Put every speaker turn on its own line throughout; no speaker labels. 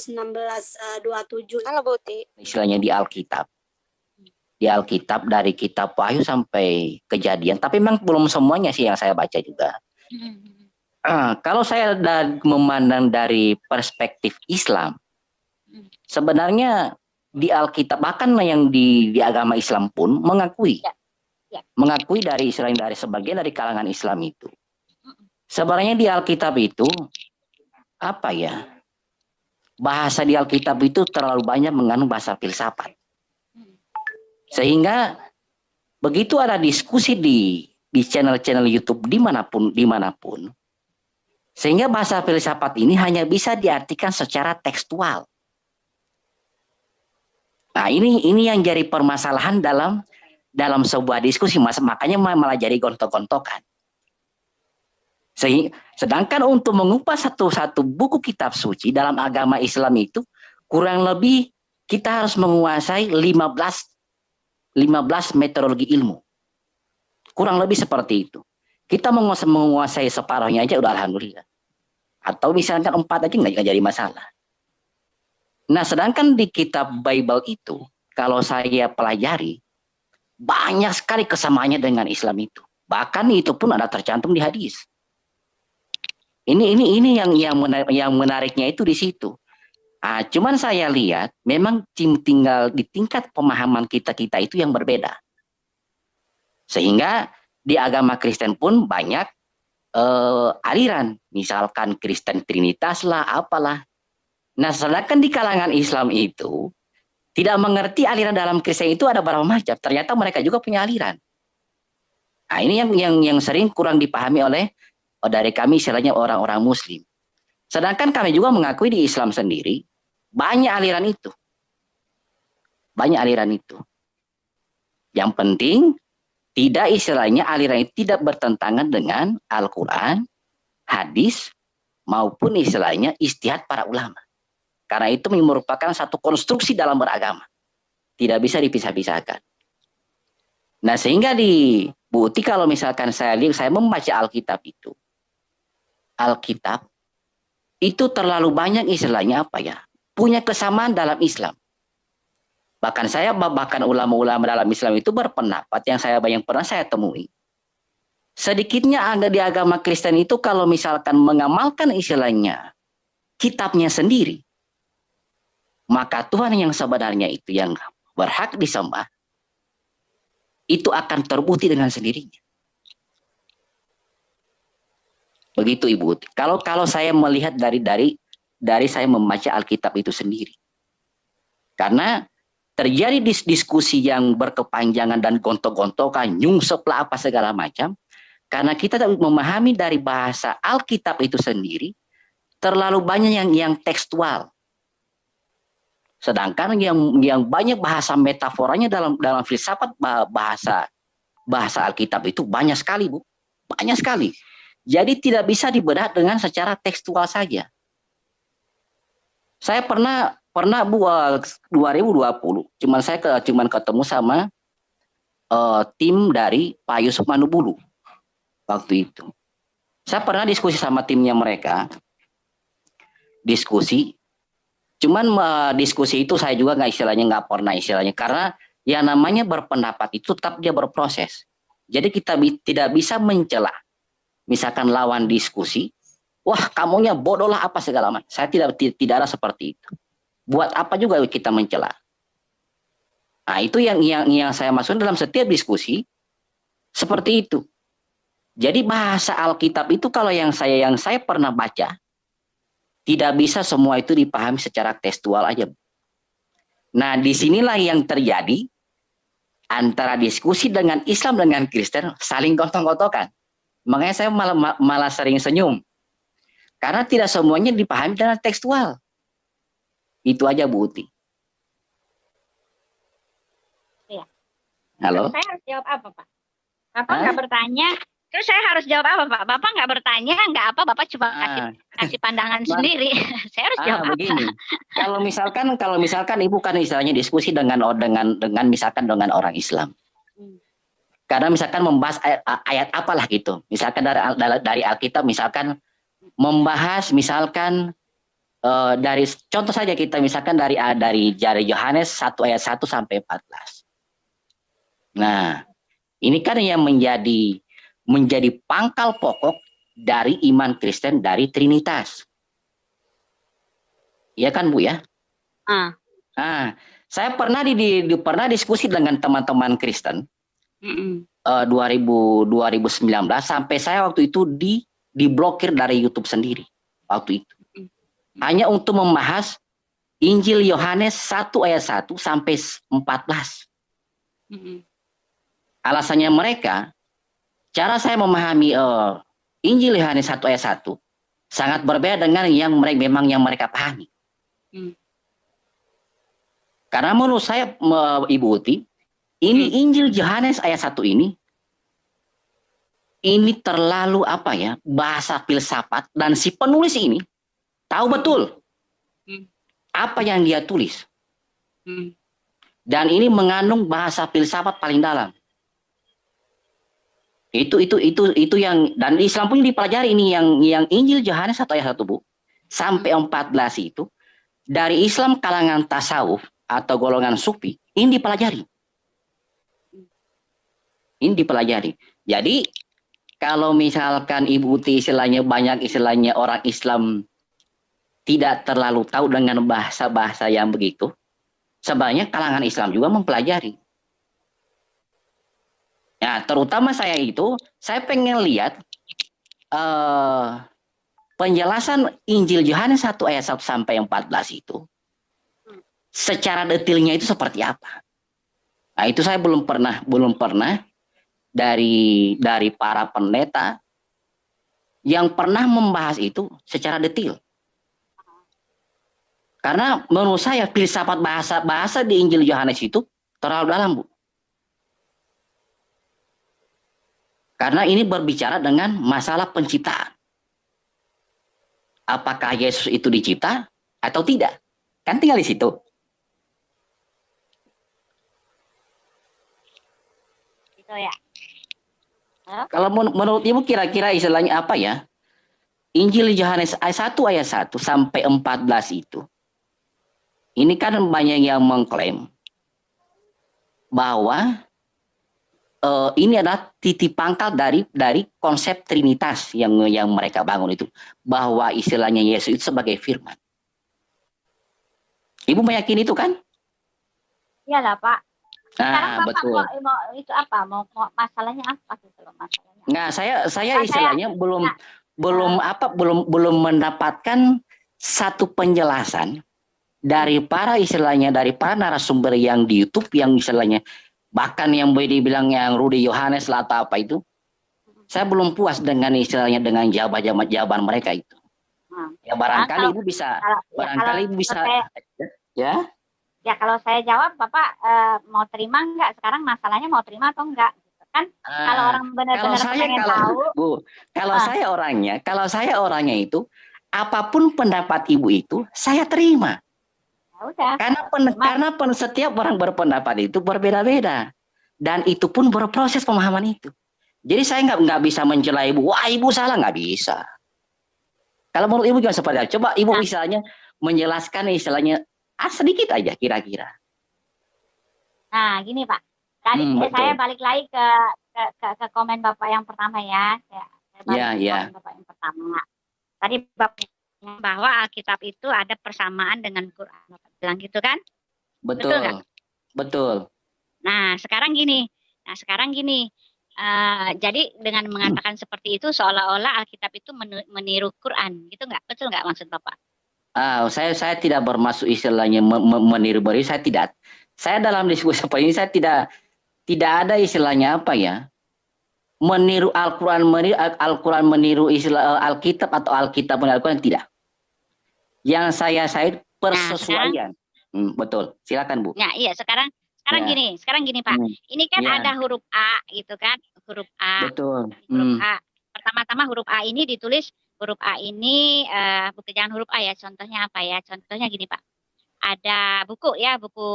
Matius 16 uh, 27.
Halo Buti.
Istilahnya di Alkitab. Di Alkitab dari kitab Wahyu sampai kejadian. Tapi memang belum semuanya sih yang saya baca juga. Uh, kalau saya da memandang dari perspektif Islam, sebenarnya di Alkitab bahkan yang di, di agama Islam pun mengakui, ya. Ya. mengakui dari Israel dari sebagian dari kalangan Islam itu. Sebenarnya di Alkitab itu apa ya? Bahasa di Alkitab itu terlalu banyak mengandung bahasa filsafat. Sehingga begitu ada diskusi di di channel-channel YouTube di mana pun di mana pun, sehingga bahasa filsafat ini hanya bisa diartikan secara tekstual. Nah ini ini yang jadi permasalahan dalam dalam sebuah diskusi, mas makanya malah jadi gontok-gontokan. Sedangkan untuk mengubah satu-satu buku kitab suci dalam agama Islam itu kurang lebih kita harus menguasai 15 15 metodologi ilmu. Kurang lebih seperti itu. Kita menguasai, separuhnya aja udah alhamdulillah. Atau misalnya empat aja nggak jadi masalah. Nah, sedangkan di kitab Bible itu kalau saya pelajari banyak sekali kesamaannya dengan Islam itu. Bahkan itu pun ada tercantum di hadis. Ini ini ini yang yang menarik, yang menariknya itu di situ. Ah, cuman saya lihat memang tinggal di tingkat pemahaman kita kita itu yang berbeda. Sehingga di agama Kristen pun banyak uh, aliran, misalkan Kristen Trinitas lah, apalah. Nah, sedangkan di kalangan Islam itu tidak mengerti aliran dalam Kristen itu ada berapa macam. Ternyata mereka juga punya aliran. Nah, ini yang yang yang sering kurang dipahami oleh dari kami istilahnya orang-orang muslim. Sedangkan kami juga mengakui di Islam sendiri banyak aliran itu. Banyak aliran itu. Yang penting tidak istilahnya aliran itu tidak bertentangan dengan Al-Quran, hadis, maupun istilahnya istihad para ulama. Karena itu merupakan satu konstruksi dalam beragama. Tidak bisa dipisah-pisahkan. Nah sehingga di bukti kalau misalkan saya lihat, saya membaca Alkitab itu. Alkitab itu terlalu banyak istilahnya apa ya? Punya kesamaan dalam Islam. Bahkan saya bahkan ulama-ulama dalam Islam itu berpendapat yang saya yang pernah saya temui sedikitnya ada di agama Kristen itu kalau misalkan mengamalkan istilahnya kitabnya sendiri maka Tuhan yang sebenarnya itu yang berhak disembah itu akan terbukti dengan sendirinya Begitu Ibu. Kalau kalau saya melihat dari dari dari saya membaca Alkitab itu sendiri. Karena terjadi dis diskusi yang berkepanjangan dan gontok-gontokan, nyungsep lah apa segala macam. Karena kita memahami dari bahasa Alkitab itu sendiri, terlalu banyak yang yang tekstual. Sedangkan yang yang banyak bahasa metaforanya dalam dalam filsafat bahasa bahasa Alkitab itu banyak sekali, Bu. Banyak sekali. Jadi tidak bisa dibedah dengan secara tekstual saja. Saya pernah pernah buat 2020, cuman saya ke, cuman ketemu sama uh, tim dari Pak Yusuf Manubulu waktu itu. Saya pernah diskusi sama timnya mereka, diskusi. Cuman uh, diskusi itu saya juga nggak istilahnya nggak pernah istilahnya karena yang namanya berpendapat itu tetap dia berproses. Jadi kita bi tidak bisa mencela misalkan lawan diskusi, wah kamunya bodoh lah apa segala macam. Saya tidak tidak ada seperti itu. Buat apa juga kita mencela? Nah itu yang yang yang saya maksud dalam setiap diskusi seperti itu. Jadi bahasa Alkitab itu kalau yang saya yang saya pernah baca tidak bisa semua itu dipahami secara tekstual aja. Nah di sinilah yang terjadi antara diskusi dengan Islam dengan Kristen saling gotong-gotokan. Makanya saya malah, malah sering senyum. Karena tidak semuanya dipahami dengan tekstual. Itu aja Bu Uti.
Iya.
Halo?
Saya harus jawab apa Pak? Bapak nggak bertanya, terus saya harus jawab apa Pak? Bapak nggak bertanya, nggak apa, Bapak cuma ah. kasih, kasih pandangan sendiri. saya harus ah, jawab begini. apa?
Kalau misalkan, kalau misalkan Ibu kan misalnya diskusi dengan dengan dengan misalkan dengan orang Islam. Karena misalkan membahas ayat, ayat apalah gitu. Misalkan dari dari Alkitab misalkan membahas misalkan uh, dari contoh saja kita misalkan dari dari jari Yohanes 1 ayat 1 sampai 14. Nah, ini kan yang menjadi menjadi pangkal pokok dari iman Kristen dari Trinitas. Iya kan Bu ya?
Ah.
Nah, saya pernah di, di, di pernah diskusi dengan teman-teman Kristen. Uh, 2000 2019 sampai saya waktu itu di diblokir dari YouTube sendiri waktu itu. Hanya untuk membahas Injil Yohanes 1 ayat 1 sampai 14. Alasannya mereka, cara saya memahami uh, Injil Yohanes 1 ayat 1 sangat berbeda dengan yang mereka memang yang mereka pahami. Hmm. Karena menurut saya Ibu Uti, ini hmm. Injil Yohanes ayat 1 ini ini terlalu apa ya bahasa filsafat dan si penulis ini tahu hmm. betul hmm. apa yang dia tulis hmm. dan ini mengandung bahasa filsafat paling dalam itu itu itu itu yang dan Islam pun dipelajari ini yang yang Injil Yohanes satu ayat satu bu sampai 14 itu dari Islam kalangan tasawuf atau golongan sufi ini dipelajari. Ini dipelajari. Jadi kalau misalkan Ibu Uti istilahnya banyak istilahnya orang Islam tidak terlalu tahu dengan bahasa-bahasa yang begitu, sebenarnya kalangan Islam juga mempelajari. Ya, terutama saya itu, saya pengen lihat uh, penjelasan Injil Yohanes 1 ayat 1 sampai 14 itu secara detailnya itu seperti apa. Nah, itu saya belum pernah belum pernah dari dari para pendeta yang pernah membahas itu secara detail. Karena menurut saya filsafat bahasa bahasa di Injil Yohanes itu terlalu dalam, Bu. Karena ini berbicara dengan masalah penciptaan. Apakah Yesus itu dicipta atau tidak? Kan tinggal di situ.
Itu ya.
Kalau menurut Ibu kira-kira istilahnya apa ya? Injil Yohanes ayat 1 ayat 1 sampai 14 itu. Ini kan banyak yang mengklaim bahwa uh, ini adalah titik pangkal dari dari konsep trinitas yang yang mereka bangun itu bahwa istilahnya Yesus itu sebagai firman. Ibu meyakini itu kan?
Iya lah Pak.
Nah, Bapak betul. Mau,
mau, itu apa? Mau, mau masalahnya apa gitu loh masalahnya?
Nah, saya saya nah, istilahnya saya, belum nah, belum nah. apa belum belum mendapatkan satu penjelasan dari para istilahnya dari para narasumber yang di YouTube yang istilahnya bahkan yang boleh dibilang yang Rudy Yohanes lah atau apa itu saya belum puas dengan istilahnya dengan jawaban jawaban mereka itu hmm. ya barangkali ibu bisa kalau, ya, barangkali ibu bisa saya, ya
ya kalau saya jawab bapak uh, mau terima nggak sekarang masalahnya mau terima atau enggak gitu kan uh, kalau orang benar-benar pengen
kalau,
tahu
bu kalau uh. saya orangnya kalau saya orangnya itu apa pun pendapat ibu itu saya terima udah. Karena pen, karena pen, setiap orang berpendapat itu berbeda-beda dan itu pun berproses pemahaman itu. Jadi saya nggak nggak bisa mencela ibu, wah ibu salah nggak bisa. Kalau menurut ibu gimana seperti? Coba ibu nah. misalnya menjelaskan istilahnya ah, sedikit aja kira-kira.
Nah gini pak, tadi hmm, saya balik lagi ke, ke ke ke komen bapak yang pertama ya. Saya, saya balik
ya,
ke ya. bapak yang pertama. Tadi bapak bahwa Alkitab itu ada persamaan dengan Quran. Bapak bilang gitu kan?
Betul. Betul. Betul.
Nah, sekarang gini. Nah, sekarang gini. Uh, jadi dengan mengatakan seperti itu seolah-olah Alkitab itu meniru Quran, gitu nggak? Betul nggak maksud Bapak?
Ah, saya saya tidak bermaksud istilahnya meniru beri, saya tidak. Saya dalam diskusi seperti ini saya tidak tidak ada istilahnya apa ya? meniru Al-Quran meniru Al-Quran meniru istilah eh, Alkitab atau Alkitab meniru Al-Quran tidak. Yang saya saya persesuaian. Nah, hmm, betul. Silakan Bu.
Nah, iya sekarang sekarang ya. gini, sekarang gini Pak. Hmm. Ini kan ya. ada huruf A gitu kan, huruf A.
Betul.
Huruf hmm. A. Pertama-tama huruf A ini ditulis huruf A ini uh, bukan jangan huruf A ya. Contohnya apa ya? Contohnya gini Pak. Ada buku ya, buku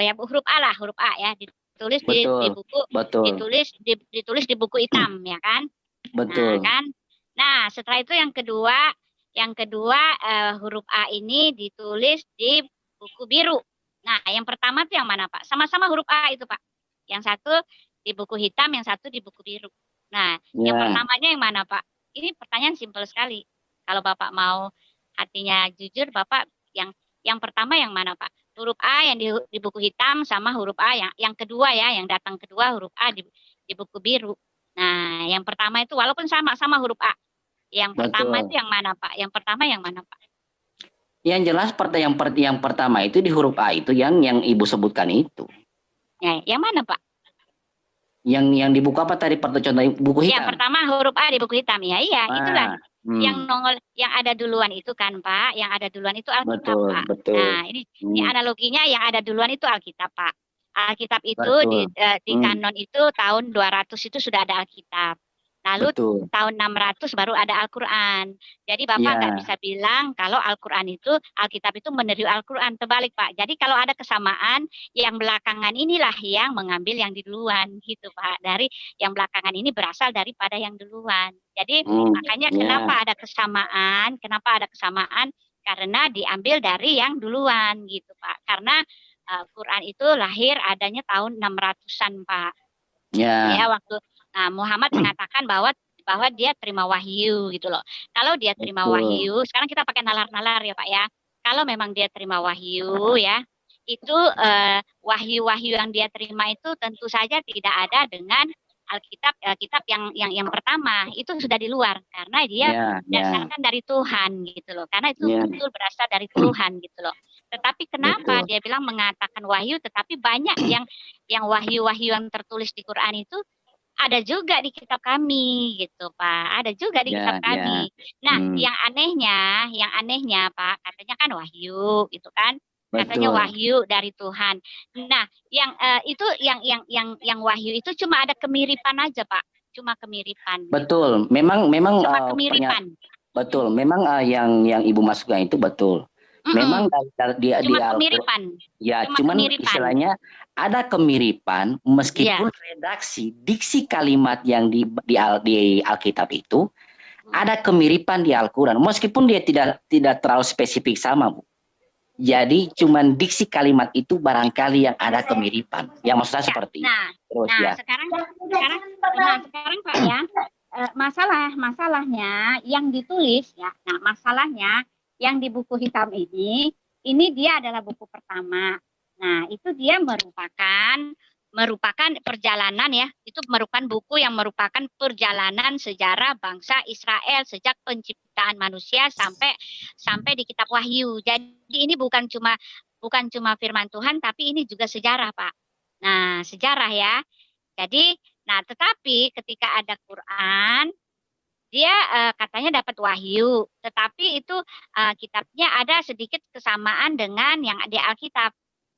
ya huruf A lah, huruf A ya ditulis di, di buku
betul.
ditulis di, ditulis di buku hitam ya kan
betul
nah, kan nah setelah itu yang kedua Yang kedua uh, huruf A ini ditulis di buku biru. Nah, yang pertama itu yang mana Pak? Sama-sama huruf A itu Pak. Yang satu di buku hitam, yang satu di buku biru. Nah, ya. yang pertamanya yang mana Pak? Ini pertanyaan simpel sekali. Kalau Bapak mau hatinya jujur, Bapak yang yang pertama yang mana Pak? Huruf A yang di, di buku hitam sama huruf A yang yang kedua ya, yang datang kedua huruf A di, di buku biru. Nah, yang pertama itu walaupun sama-sama huruf A. Yang Betul. pertama itu yang mana Pak? Yang pertama yang mana Pak?
Yang jelas yang per, yang pertama itu di huruf A itu yang yang Ibu sebutkan itu.
Ya, yang mana Pak?
Yang yang di buku apa tadi contoh buku hitam?
Yang pertama huruf A di buku hitam ya, iya, ah, itulah. Hmm. Yang nongol yang ada duluan itu kan Pak, yang ada duluan itu Alkitab betul, Pak. Betul. Nah, ini hmm. ini analoginya yang ada duluan itu Alkitab Pak. Alkitab itu Betul. di, uh, di hmm. kanon itu tahun 200 itu sudah ada Alkitab. Lalu Betul. tahun 600 baru ada Al-Quran. Jadi Bapak nggak ya. bisa bilang kalau Al-Quran itu, Alkitab itu meniru Al-Quran. Terbalik Pak. Jadi kalau ada kesamaan, yang belakangan inilah yang mengambil yang di duluan gitu Pak. Dari yang belakangan ini berasal daripada yang duluan. Jadi hmm, makanya ya. kenapa ada kesamaan, kenapa ada kesamaan? Karena diambil dari yang duluan gitu Pak. Karena uh, Quran itu lahir adanya tahun 600-an, Pak. Ya. Ya, waktu nah, Muhammad mengatakan bahwa bahwa dia terima wahyu gitu loh. Kalau dia terima Betul. wahyu, sekarang kita pakai nalar-nalar ya, Pak ya. Kalau memang dia terima wahyu ya, itu uh, wahyu-wahyu yang dia terima itu tentu saja tidak ada dengan Alkitab uh, kitab yang yang yang pertama itu sudah di luar karena dia yeah, berdasarkan yeah. dari Tuhan gitu loh. Karena itu yeah. betul berasal dari Tuhan gitu loh. Tetapi kenapa Betul. dia bilang mengatakan wahyu, tetapi banyak yang yang wahyu-wahyu yang tertulis di Quran itu ada juga di kitab kami gitu Pak, ada juga di ya, kitab kami. Ya. Nah, hmm. yang anehnya, yang anehnya Pak, katanya kan wahyu gitu kan. Katanya Betul. wahyu dari Tuhan. Nah, yang uh, itu yang yang yang yang wahyu itu cuma ada kemiripan aja Pak, cuma kemiripan.
Betul, memang memang
cuma uh, kemiripan.
Betul, memang uh, yang yang Ibu masukkan itu betul. Mm-mm. Memang di,
Cuma di kemiripan.
Ya, Cuma cuman kemiripan. istilahnya ada kemiripan meskipun yeah. redaksi diksi kalimat yang di di, di Alkitab itu hmm. ada kemiripan di Al-Qur'an meskipun dia tidak tidak terlalu spesifik sama, Bu. Jadi cuman diksi kalimat itu barangkali yang ada kemiripan. Yang maksudnya ya, seperti
nah, Terus nah, ya. sekarang sekarang nah sekarang Pak ya, eh, masalah masalahnya yang ditulis ya. Nah, masalahnya yang di buku hitam ini, ini dia adalah buku pertama. Nah, itu dia merupakan merupakan perjalanan ya, itu merupakan buku yang merupakan perjalanan sejarah bangsa Israel sejak penciptaan manusia sampai sampai di kitab Wahyu. Jadi ini bukan cuma bukan cuma firman Tuhan tapi ini juga sejarah, Pak. Nah, sejarah ya. Jadi, nah tetapi ketika ada Quran, dia uh, katanya dapat wahyu, tetapi itu uh, kitabnya ada sedikit kesamaan dengan yang di Alkitab.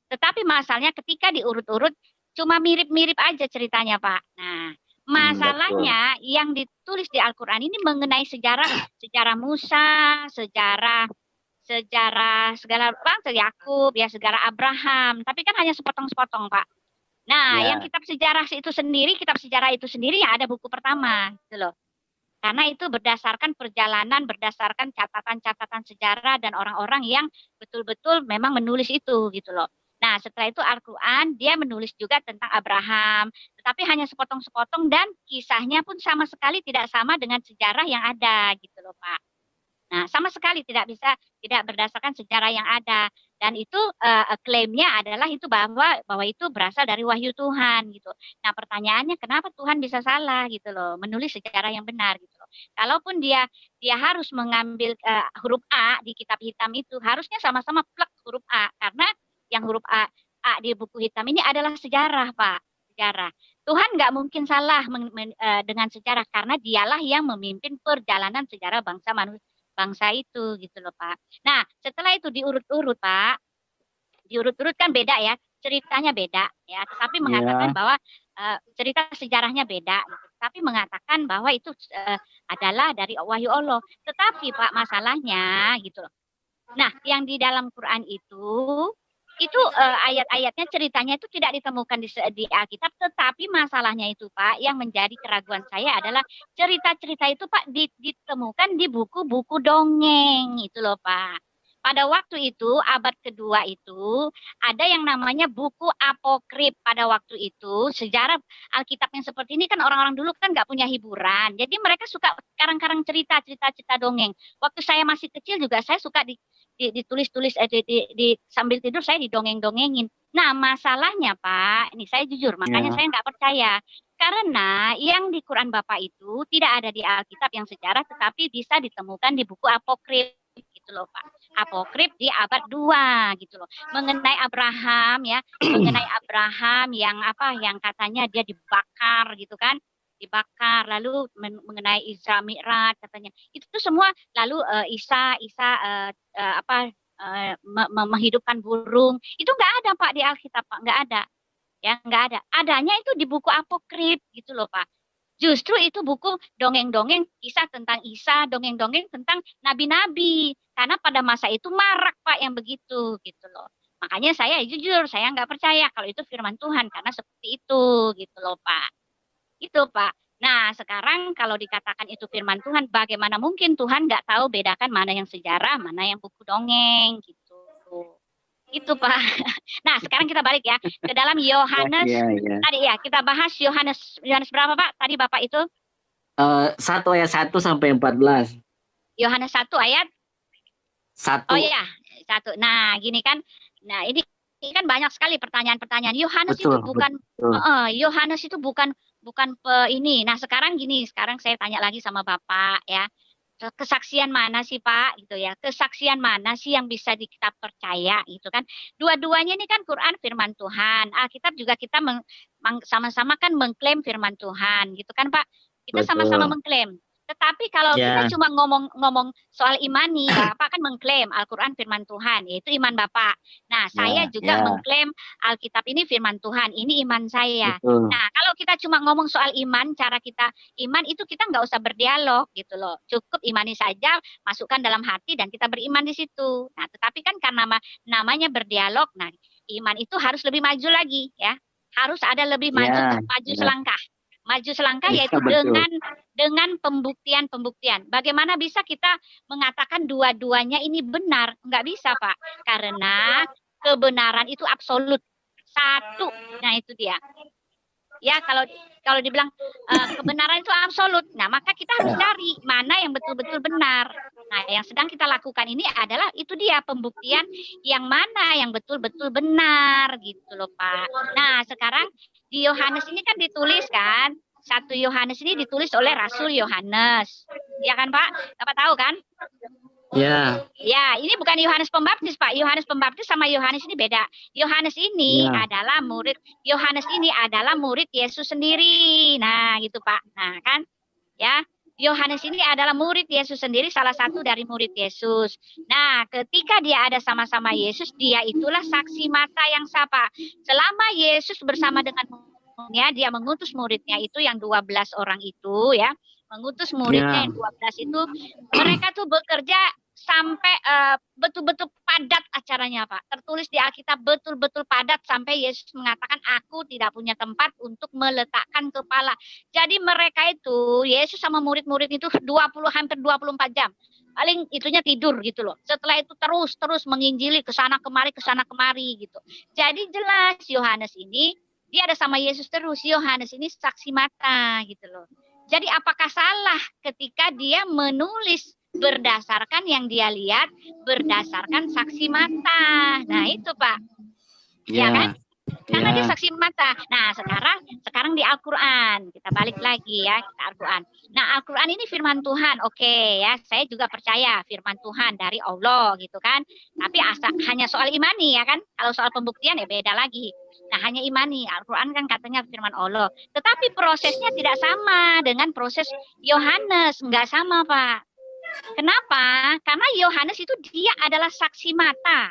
Tetapi masalahnya ketika diurut-urut cuma mirip-mirip aja ceritanya, Pak. Nah, hmm, masalahnya hmm, yang ditulis di Al-Qur'an ini mengenai sejarah sejarah Musa, sejarah sejarah segala bangsa Yakub, ya sejarah Abraham, tapi kan hanya sepotong-sepotong, Pak. Nah, ya. yang kitab sejarah itu sendiri, kitab sejarah itu sendiri yang ada buku pertama, gitu loh. Karena itu berdasarkan perjalanan, berdasarkan catatan-catatan sejarah dan orang-orang yang betul-betul memang menulis itu gitu loh. Nah, setelah itu Al-Quran dia menulis juga tentang Abraham, tetapi hanya sepotong-sepotong dan kisahnya pun sama sekali tidak sama dengan sejarah yang ada gitu loh Pak. Nah, sama sekali tidak bisa tidak berdasarkan sejarah yang ada dan itu uh, klaimnya adalah itu bahwa bahwa itu berasal dari wahyu Tuhan gitu. Nah, pertanyaannya kenapa Tuhan bisa salah gitu loh, menulis sejarah yang benar gitu loh. Kalaupun dia dia harus mengambil uh, huruf A di kitab hitam itu harusnya sama-sama plek huruf A karena yang huruf A A di buku hitam ini adalah sejarah, Pak. Sejarah. Tuhan nggak mungkin salah men, men, uh, dengan sejarah karena dialah yang memimpin perjalanan sejarah bangsa manusia bangsa itu gitu loh Pak. Nah setelah itu diurut-urut Pak, diurut-urut kan beda ya, ceritanya beda ya, tetapi iya. mengatakan yeah. bahwa uh, cerita sejarahnya beda, gitu. tapi mengatakan bahwa itu uh, adalah dari wahyu Allah. Tetapi Pak masalahnya gitu loh. Nah yang di dalam Quran itu itu uh, ayat-ayatnya ceritanya itu tidak ditemukan di, di Alkitab. Tetapi masalahnya itu Pak yang menjadi keraguan saya adalah cerita-cerita itu Pak ditemukan di buku-buku dongeng itu loh Pak pada waktu itu abad kedua itu ada yang namanya buku apokrip pada waktu itu. Sejarah Alkitab yang seperti ini kan orang-orang dulu kan nggak punya hiburan. Jadi mereka suka karang-karang cerita cerita-cerita dongeng. Waktu saya masih kecil juga saya suka di, di, ditulis-tulis eh, di, di, di, sambil tidur saya didongeng-dongengin. Nah masalahnya Pak ini saya jujur makanya ya. saya nggak percaya. Karena yang di Quran Bapak itu tidak ada di Alkitab yang sejarah tetapi bisa ditemukan di buku apokrip gitu loh Pak. Apokrip di abad 2 gitu loh. Mengenai Abraham ya, mengenai Abraham yang apa yang katanya dia dibakar gitu kan. Dibakar lalu mengenai Isra Mi'raj katanya. Itu tuh semua lalu uh, Isa Isa uh, uh, apa uh, menghidupkan burung. Itu nggak ada Pak di Alkitab Pak. Nggak ada. Ya nggak ada. Adanya itu di buku apokrip gitu loh Pak Justru itu buku dongeng-dongeng kisah tentang Isa, dongeng-dongeng tentang nabi-nabi. Karena pada masa itu marak Pak yang begitu gitu loh. Makanya saya jujur, saya nggak percaya kalau itu firman Tuhan karena seperti itu gitu loh Pak. Itu Pak. Nah sekarang kalau dikatakan itu firman Tuhan, bagaimana mungkin Tuhan nggak tahu bedakan mana yang sejarah, mana yang buku dongeng gitu. Itu Pak. Nah, sekarang kita balik ya ke dalam Yohanes. Ya, ya, ya. Tadi ya, kita bahas Yohanes Yohanes berapa Pak? Tadi Bapak itu?
Uh, satu ayat satu sampai empat belas.
Yohanes satu ayat?
Satu.
Oh iya, satu. Nah, gini kan. Nah, ini ini kan banyak sekali pertanyaan-pertanyaan. Yohanes itu bukan Yohanes uh, itu bukan bukan pe, ini. Nah, sekarang gini, sekarang saya tanya lagi sama Bapak ya kesaksian mana sih Pak? Gitu ya. Kesaksian mana sih yang bisa kita percaya? Gitu kan. Dua-duanya ini kan Quran firman Tuhan. Alkitab juga kita sama-sama kan mengklaim firman Tuhan. Gitu kan Pak? Kita sama-sama mengklaim tetapi kalau yeah. kita cuma ngomong-ngomong soal imani, Bapak kan mengklaim Al-Quran firman Tuhan, yaitu iman Bapak. Nah, saya yeah, juga yeah. mengklaim Alkitab ini firman Tuhan, ini iman saya. Betul. Nah, kalau kita cuma ngomong soal iman, cara kita iman itu kita nggak usah berdialog gitu loh. Cukup imani saja, masukkan dalam hati dan kita beriman di situ. Nah, tetapi kan karena namanya berdialog, nah iman itu harus lebih maju lagi ya. Harus ada lebih maju, yeah, maju yeah. selangkah maju selangkah ya, yaitu betul. dengan dengan pembuktian-pembuktian. Bagaimana bisa kita mengatakan dua-duanya ini benar? Enggak bisa, Pak. Karena kebenaran itu absolut. Satu. Nah, itu dia. Ya, kalau kalau dibilang uh, kebenaran itu absolut. Nah, maka kita harus cari mana yang betul-betul benar. Nah, yang sedang kita lakukan ini adalah itu dia pembuktian yang mana yang betul-betul benar gitu loh, Pak. Nah, sekarang di Yohanes ini kan ditulis kan, satu Yohanes ini ditulis oleh Rasul Yohanes. Ya kan Pak? Bapak tahu kan?
Ya.
Ya, ini bukan Yohanes Pembaptis, Pak. Yohanes Pembaptis sama Yohanes ini beda. Yohanes ini ya. adalah murid Yohanes ini adalah murid Yesus sendiri. Nah, gitu, Pak. Nah, kan? Ya. Yohanes ini adalah murid Yesus sendiri, salah satu dari murid Yesus. Nah, ketika dia ada sama-sama Yesus, dia itulah saksi mata yang sapa. Selama Yesus bersama dengan ya, dia mengutus muridnya itu yang 12 orang itu ya, mengutus muridnya yeah. yang 12 itu, mereka tuh bekerja sampai uh, betul-betul padat acaranya Pak. Tertulis di Alkitab betul-betul padat sampai Yesus mengatakan aku tidak punya tempat untuk meletakkan kepala. Jadi mereka itu Yesus sama murid-murid itu 20 hampir 24 jam. Paling itunya tidur gitu loh. Setelah itu terus terus menginjili ke sana kemari ke sana kemari gitu. Jadi jelas Yohanes ini dia ada sama Yesus terus. Yohanes ini saksi mata gitu loh. Jadi apakah salah ketika dia menulis berdasarkan yang dia lihat, berdasarkan saksi mata. Nah, itu Pak. Ya, ya kan? Karena ya. dia saksi mata. Nah, sekarang sekarang di Al-Qur'an. Kita balik lagi ya ke Al-Qur'an. Nah, Al-Qur'an ini firman Tuhan. Oke okay, ya, saya juga percaya firman Tuhan dari Allah gitu kan. Tapi asal hanya soal imani ya kan. Kalau soal pembuktian ya beda lagi. Nah, hanya imani. Al-Qur'an kan katanya firman Allah. Tetapi prosesnya tidak sama dengan proses Yohanes, enggak sama, Pak. Kenapa? Karena Yohanes itu dia adalah saksi mata.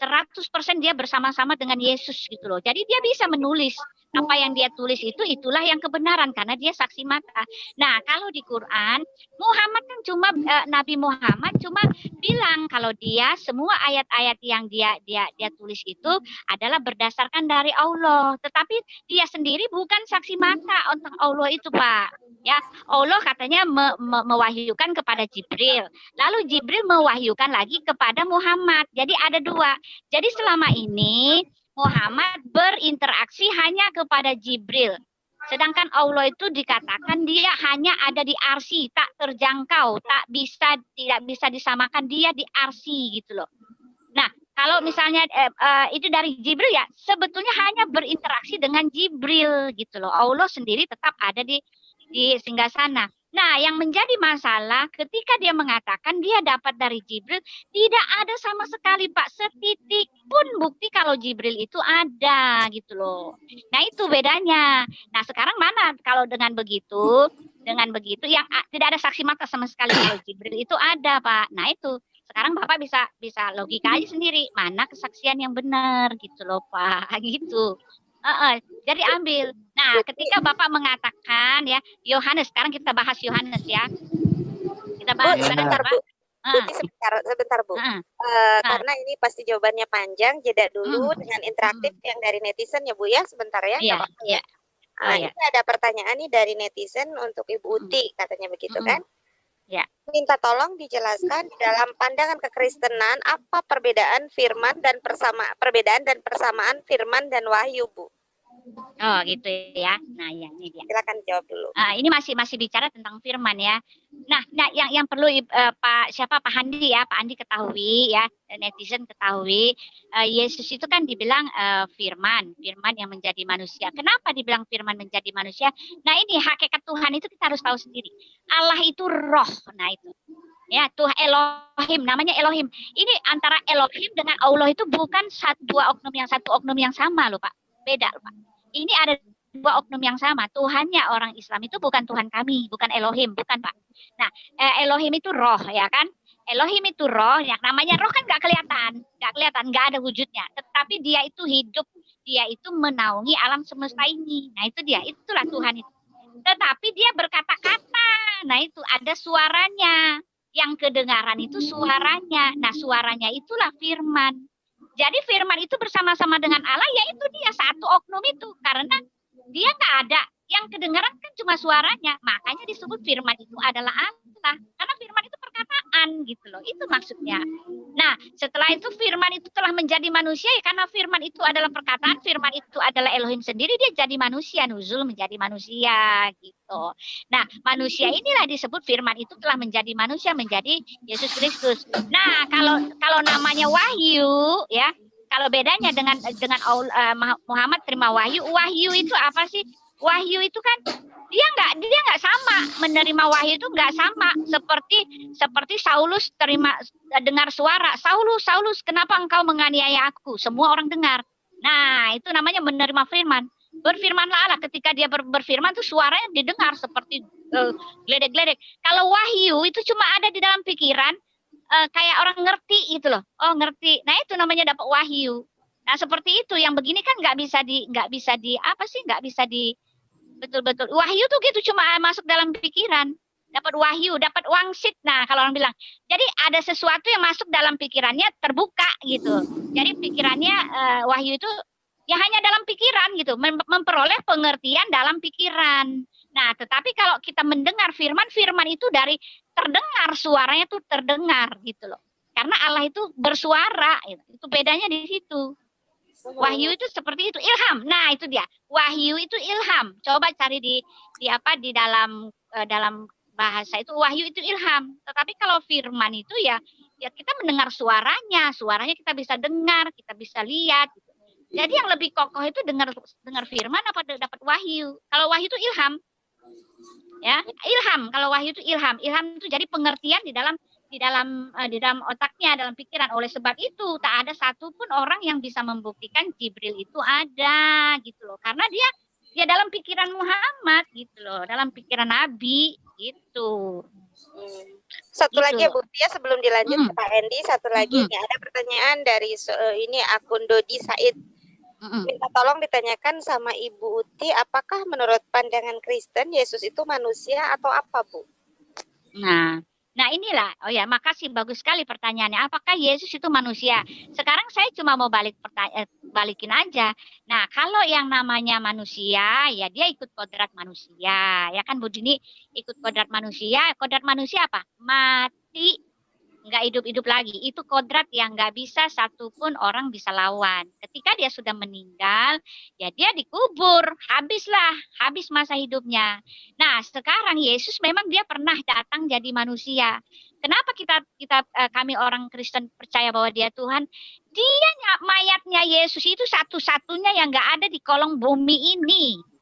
100% dia bersama-sama dengan Yesus gitu loh. Jadi dia bisa menulis apa yang dia tulis itu itulah yang kebenaran karena dia saksi mata. Nah, kalau di Quran Muhammad kan cuma eh, Nabi Muhammad cuma bilang kalau dia semua ayat-ayat yang dia dia dia tulis itu adalah berdasarkan dari Allah, tetapi dia sendiri bukan saksi mata untuk Allah itu, Pak. Ya, Allah katanya me, me, mewahyukan kepada Jibril. Lalu Jibril mewahyukan lagi kepada Muhammad. Jadi ada dua. Jadi selama ini Muhammad berinteraksi hanya kepada Jibril. Sedangkan Allah itu dikatakan dia hanya ada di arsi, tak terjangkau, tak bisa tidak bisa disamakan dia di arsi gitu loh. Nah, kalau misalnya eh, eh, itu dari Jibril ya, sebetulnya hanya berinteraksi dengan Jibril gitu loh. Allah sendiri tetap ada di di singgah sana. Nah, yang menjadi masalah ketika dia mengatakan dia dapat dari Jibril, tidak ada sama sekali Pak setitik pun bukti kalau Jibril itu ada gitu loh. Nah, itu bedanya. Nah, sekarang mana kalau dengan begitu, dengan begitu yang tidak ada saksi mata sama sekali kalau Jibril itu ada, Pak. Nah, itu sekarang Bapak bisa bisa logika aja sendiri mana kesaksian yang benar gitu loh, Pak. Gitu. Uh, uh, jadi ambil. Nah, ketika Bapak mengatakan ya, Yohanes, sekarang kita bahas Yohanes ya. Kita bahas
Bu, sebentar. Bu.
Uh,
Tuti sebentar, sebentar Bu.
uh,
Eh,
Ah.
Karena ini pasti jawabannya panjang, jeda dulu
Hmm.
dengan interaktif yang dari netizen ya Bu ya, sebentar ya.
Iya,
ya.
iya.
Ah,
Oh, iya.
Ini ada pertanyaan nih dari netizen untuk Ibu. Uti, katanya begitu kan?
Ya.
Minta tolong dijelaskan di dalam pandangan kekristenan apa perbedaan firman dan persama perbedaan dan persamaan firman dan wahyu, Bu.
Oh, gitu ya. Nah, ya ini dia.
Silakan jawab dulu.
Ah, ini masih masih bicara tentang firman ya. Nah, nah yang yang perlu eh, Pak siapa Pak Handi ya, Pak Handi ketahui ya, netizen ketahui eh, Yesus itu kan dibilang eh, firman, firman yang menjadi manusia. Kenapa dibilang firman menjadi manusia? Nah, ini hakikat Tuhan itu kita harus tahu sendiri. Allah itu roh. Nah, itu. Ya, Tuhan Elohim, namanya Elohim. Ini antara Elohim dengan Allah itu bukan satu dua oknum yang satu oknum yang sama loh, Pak. Beda loh, Pak. Ini ada dua oknum yang sama. Tuhannya orang Islam itu bukan Tuhan kami, bukan Elohim, bukan Pak. Nah, eh, Elohim itu roh ya kan? Elohim itu roh, yang namanya roh kan nggak kelihatan, nggak kelihatan, nggak ada wujudnya. Tetapi dia itu hidup, dia itu menaungi alam semesta ini. Nah itu dia, itulah Tuhan itu. Tetapi dia berkata-kata, nah itu ada suaranya. Yang kedengaran itu suaranya. Nah suaranya itulah firman. Jadi firman itu bersama-sama dengan Allah, yaitu dia satu oknum itu. Karena dia nggak ada. Yang kedengaran kan cuma suaranya. Makanya disebut firman itu adalah Allah. Karena firman itu perkataan gitu loh. Itu maksudnya. Nah setelah itu firman itu telah menjadi manusia ya karena firman itu adalah perkataan. Firman itu adalah Elohim sendiri. Dia jadi manusia. Nuzul menjadi manusia gitu. Nah manusia inilah disebut firman itu telah menjadi manusia. Menjadi Yesus Kristus. Nah kalau kalau namanya wahyu ya kalau bedanya dengan dengan uh, Muhammad terima wahyu, wahyu itu apa sih? Wahyu itu kan dia nggak dia nggak sama menerima wahyu itu nggak sama seperti seperti Saulus terima dengar suara Saulus Saulus kenapa engkau menganiaya aku semua orang dengar nah itu namanya menerima firman berfirmanlah Allah ketika dia ber, berfirman tuh suaranya didengar seperti uh, gledek-gledek kalau wahyu itu cuma ada di dalam pikiran uh, kayak orang ngerti gitu loh. Oh ngerti. Nah itu namanya dapat wahyu. Nah seperti itu. Yang begini kan nggak bisa di nggak bisa di apa sih nggak bisa di betul-betul wahyu tuh gitu cuma masuk dalam pikiran. Dapat wahyu, dapat wangsit. Nah kalau orang bilang, jadi ada sesuatu yang masuk dalam pikirannya terbuka gitu. Jadi pikirannya uh, wahyu itu ya hanya dalam pikiran gitu, mem memperoleh pengertian dalam pikiran. Nah, tetapi kalau kita mendengar firman, firman itu dari terdengar suaranya tuh terdengar gitu loh. Karena Allah itu bersuara, gitu. itu bedanya di situ. Wahyu itu seperti itu, ilham. Nah, itu dia. Wahyu itu ilham. Coba cari di di apa di dalam uh, dalam bahasa itu wahyu itu ilham. Tetapi kalau firman itu ya ya kita mendengar suaranya, suaranya kita bisa dengar, kita bisa lihat gitu. Jadi yang lebih kokoh itu dengar dengar firman apa dapat wahyu. Kalau wahyu itu ilham. Ya, ilham. Kalau wahyu itu ilham. Ilham itu jadi pengertian di dalam di dalam uh, di dalam otaknya, dalam pikiran. Oleh sebab itu tak ada satupun orang yang bisa membuktikan Jibril itu ada gitu loh. Karena dia dia dalam pikiran Muhammad gitu loh, dalam pikiran Nabi gitu.
Hmm. Satu
Gitu.
lagi ya Bu ya sebelum dilanjut
Hmm.
ke Pak Endi, satu lagi
Hmm.
nih ada pertanyaan dari eh, ini akun Dodi Said.
Mm-mm.
minta tolong ditanyakan sama Ibu Uti, apakah menurut pandangan Kristen Yesus itu manusia atau apa, Bu?
Nah, nah inilah. Oh ya, makasih bagus sekali pertanyaannya. Apakah Yesus itu manusia? Sekarang saya cuma mau balik eh, balikin aja. Nah, kalau yang namanya manusia, ya dia ikut kodrat manusia. Ya kan Bu Dini ikut kodrat manusia. Kodrat manusia apa? Mati nggak hidup-hidup lagi. Itu kodrat yang nggak bisa satupun orang bisa lawan. Ketika dia sudah meninggal, ya dia dikubur. Habislah, habis masa hidupnya. Nah, sekarang Yesus memang dia pernah datang jadi manusia. Kenapa kita kita eh, kami orang Kristen percaya bahwa dia Tuhan? Dia nya- mayatnya Yesus itu satu-satunya yang nggak ada di kolong bumi ini.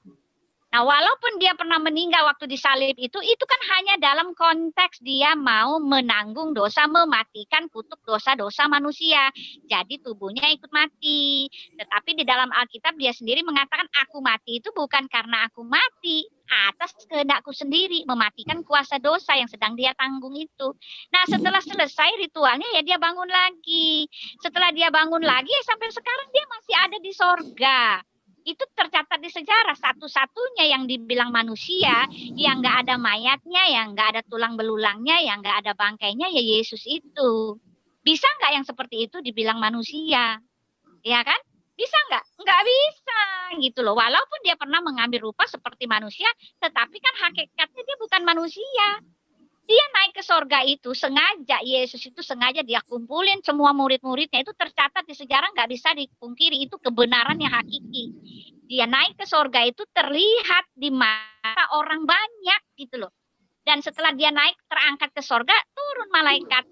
Nah, walaupun dia pernah meninggal waktu disalib itu, itu kan hanya dalam konteks dia mau menanggung dosa, mematikan kutuk dosa-dosa manusia. Jadi tubuhnya ikut mati. Tetapi di dalam Alkitab dia sendiri mengatakan aku mati itu bukan karena aku mati atas kehendakku sendiri mematikan kuasa dosa yang sedang dia tanggung itu. Nah, setelah selesai ritualnya ya dia bangun lagi. Setelah dia bangun lagi ya sampai sekarang dia masih ada di sorga itu tercatat di sejarah satu-satunya yang dibilang manusia yang nggak ada mayatnya, yang nggak ada tulang belulangnya, yang nggak ada bangkainya ya Yesus itu. Bisa nggak yang seperti itu dibilang manusia? Ya kan? Bisa nggak? Nggak bisa gitu loh. Walaupun dia pernah mengambil rupa seperti manusia, tetapi kan hakikatnya dia bukan manusia. Dia naik ke sorga itu sengaja Yesus itu sengaja dia kumpulin semua murid-muridnya itu tercatat di sejarah nggak bisa dipungkiri itu kebenaran yang hakiki. Dia naik ke sorga itu terlihat di mata orang banyak gitu loh. Dan setelah dia naik terangkat ke sorga turun malaikat.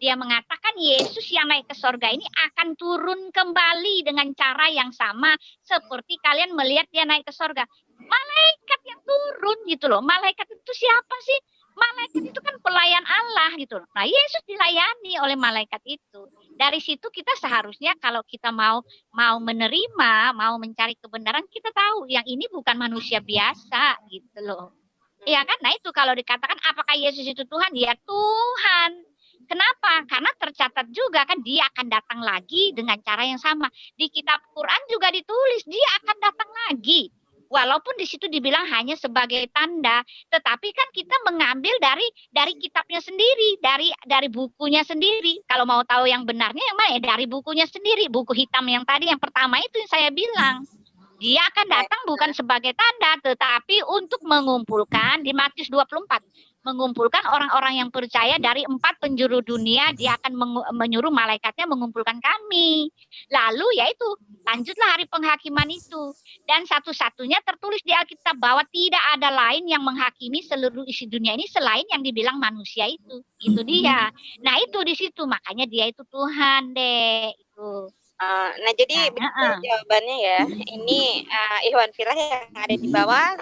Dia mengatakan Yesus yang naik ke sorga ini akan turun kembali dengan cara yang sama seperti kalian melihat dia naik ke sorga. Malaikat yang turun gitu loh. Malaikat itu siapa sih? Malaikat itu kan pelayan Allah gitu. Nah, Yesus dilayani oleh malaikat itu. Dari situ kita seharusnya kalau kita mau mau menerima, mau mencari kebenaran, kita tahu yang ini bukan manusia biasa gitu loh. Iya kan? Nah, itu kalau dikatakan apakah Yesus itu Tuhan? Ya Tuhan. Kenapa? Karena tercatat juga kan dia akan datang lagi dengan cara yang sama. Di kitab Quran juga ditulis dia akan datang lagi walaupun di situ dibilang hanya sebagai tanda, tetapi kan kita mengambil dari dari kitabnya sendiri, dari dari bukunya sendiri. Kalau mau tahu yang benarnya yang mana ya dari bukunya sendiri, buku hitam yang tadi yang pertama itu yang saya bilang. Dia akan datang bukan sebagai tanda, tetapi untuk mengumpulkan di Matius 24 mengumpulkan orang-orang yang percaya dari empat penjuru dunia dia akan menyuruh malaikatnya mengumpulkan kami lalu yaitu lanjutlah hari penghakiman itu dan satu-satunya tertulis di Alkitab bahwa tidak ada lain yang menghakimi seluruh isi dunia ini selain yang dibilang manusia itu itu dia nah itu di situ makanya dia itu Tuhan deh itu
Uh, nah, jadi
Nah, heeh.
jawabannya ya. Ini uh, Ikhwan Filah yang ada di bawah.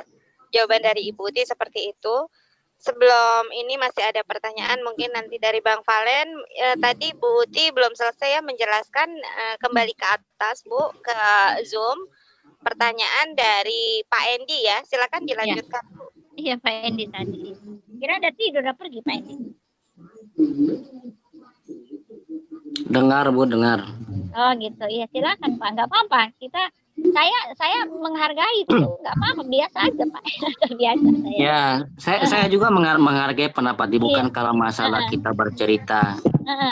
Jawaban dari Ibu Uti seperti itu. Sebelum ini masih ada pertanyaan mungkin nanti dari Bang Valen. Eh, tadi Bu Uti belum selesai ya menjelaskan eh, kembali ke atas Bu ke Zoom. Pertanyaan dari Pak Endi ya. Silakan dilanjutkan Bu.
iya Pak Endi tadi kira ada tidur udah pergi Pak Endi
Dengar Bu, dengar.
Oh gitu, iya silakan Pak, nggak apa-apa. Kita saya saya menghargai itu, nggak apa-apa, biasa aja Pak, biasa saya.
Ya, saya saya juga menghargai pendapat
Iya.
Ibu bukan kalau masalah kita bercerita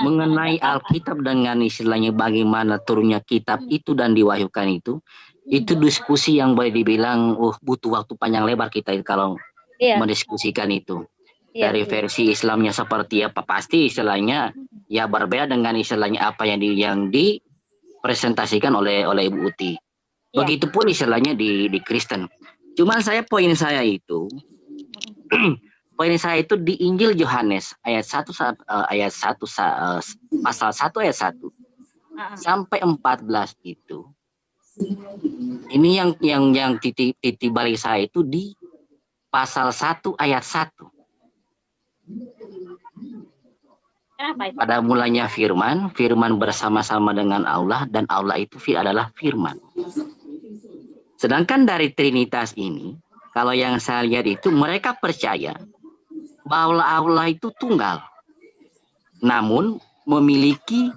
mengenai. Alkitab dengan istilahnya bagaimana turunnya kitab itu dan diwahyukan itu. Itu diskusi yang boleh dibilang uh butuh waktu panjang lebar kita kalau
Iya,
mendiskusikan itu.
iya,
Dari
iya.
versi Islamnya seperti apa pasti istilahnya ya berbeda dengan istilahnya apa yang di yang dipresentasikan oleh oleh Ibu Uti.
Iya.
Begitupun istilahnya di di Kristen. Cuman saya poin saya itu poin saya itu di Injil Yohanes ayat 1 sa- eh, ayat 1 sa- eh, pasal 1 ayat 1
Heeh.
sampai 14 itu. Ini yang yang yang titik titik balik saya itu di pasal 1 ayat 1.
Kenapa itu?
Pada mulanya firman, firman bersama-sama dengan Allah dan Allah itu fi- adalah firman. Sedangkan dari Trinitas ini, kalau yang saya lihat itu mereka percaya bahwa Allah itu tunggal. Namun memiliki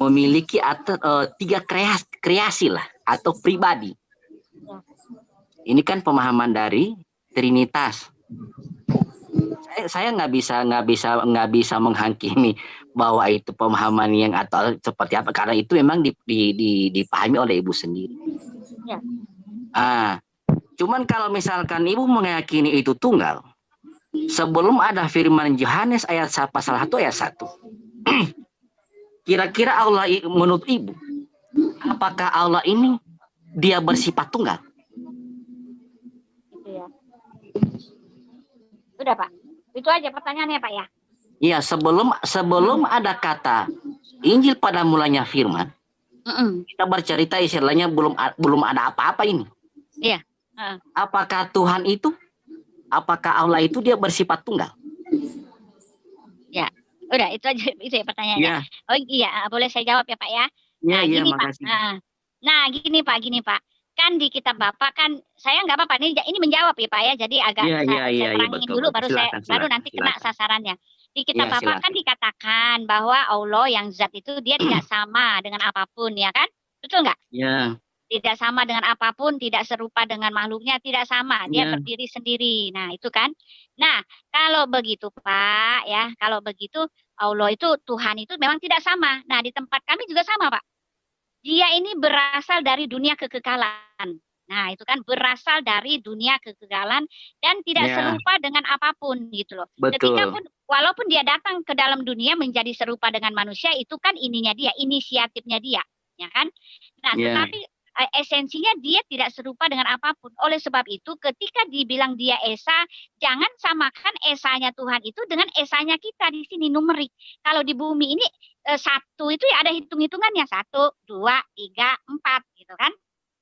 memiliki atau, eh, tiga kreasi
kreasi lah atau pribadi. Ini kan pemahaman dari Trinitas. Saya saya nggak bisa nggak bisa nggak bisa menghakimi bahwa itu pemahaman yang atau seperti apa karena itu memang di, di, di, dipahami oleh ibu sendiri.
Ya.
Ah, cuman kalau misalkan ibu meyakini itu tunggal, sebelum ada firman Yohanes ayat pasal 1 ayat 1. Kira-kira Allah menurut ibu, apakah Allah ini dia bersifat tunggal?
Ya. Sudah Pak. Itu aja pertanyaannya Pak ya.
Iya, sebelum sebelum ada kata Injil pada mulanya firman,
Mm
kita bercerita istilahnya belum belum ada apa-apa ini.
Iya. Uh.
Apakah Tuhan itu apakah Allah itu dia bersifat tunggal?
Udah itu aja itu ya pertanyaannya.
Iya,
Oh iya, boleh saya jawab ya Pak ya.
iya,
Nah,
iya,
gini Pak.
makasih.
Nah, gini Pak, gini Pak. Kan di kitab Bapak kan saya nggak apa-apa ini ini menjawab ya Pak ya. Jadi agak
Iya,
saya,
iya,
saya terangin
betul,
dulu
betul.
baru saya
Silakan,
baru
silakan,
nanti kena
silakan.
sasarannya. Di kitab Bapak kan dikatakan bahwa Allah yang zat itu dia tidak sama dengan apa pun ya kan? Betul nggak?
Iya,
Tidak sama dengan apa pun, tidak serupa dengan makhluknya, tidak sama. Dia
Iya.
berdiri sendiri. Nah, itu kan. Nah, kalau begitu Pak ya, kalau begitu Allah itu Tuhan itu memang tidak sama. Nah, di tempat kami juga sama, Pak. Dia ini berasal dari dunia kekekalan. Nah, itu kan berasal dari dunia kekekalan dan tidak
Ya.
serupa dengan apa pun gitu loh. Ketika
betul.
pun walaupun dia datang ke dalam dunia menjadi serupa dengan manusia itu kan ininya dia, inisiatifnya dia, ya kan? Nah,
Ya.
tetapi eh, esensinya dia tidak serupa dengan apa pun. Oleh sebab itu ketika dibilang dia esa, jangan samakan esanya Tuhan itu dengan esanya kita di sini numerik. Kalau di bumi ini eh, satu itu ya ada hitung-hitungannya satu, dua, tiga, empat gitu kan?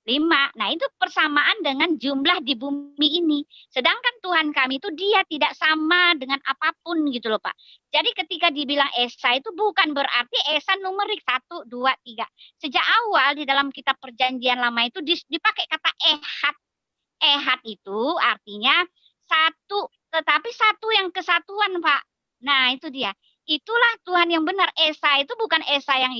Lima. Nah itu persamaan dengan jumlah di bumi ini. Sedangkan Tuhan kami itu dia tidak sama dengan apa pun gitu loh Pak. Jadi ketika dibilang Esa itu bukan berarti Esa numerik satu, dua, tiga. Sejak awal di dalam kitab perjanjian lama itu dipakai kata ehad. Ehad itu artinya satu, tetapi satu yang kesatuan Pak. Nah itu dia. Itulah Tuhan yang benar. Esa itu bukan Esa yang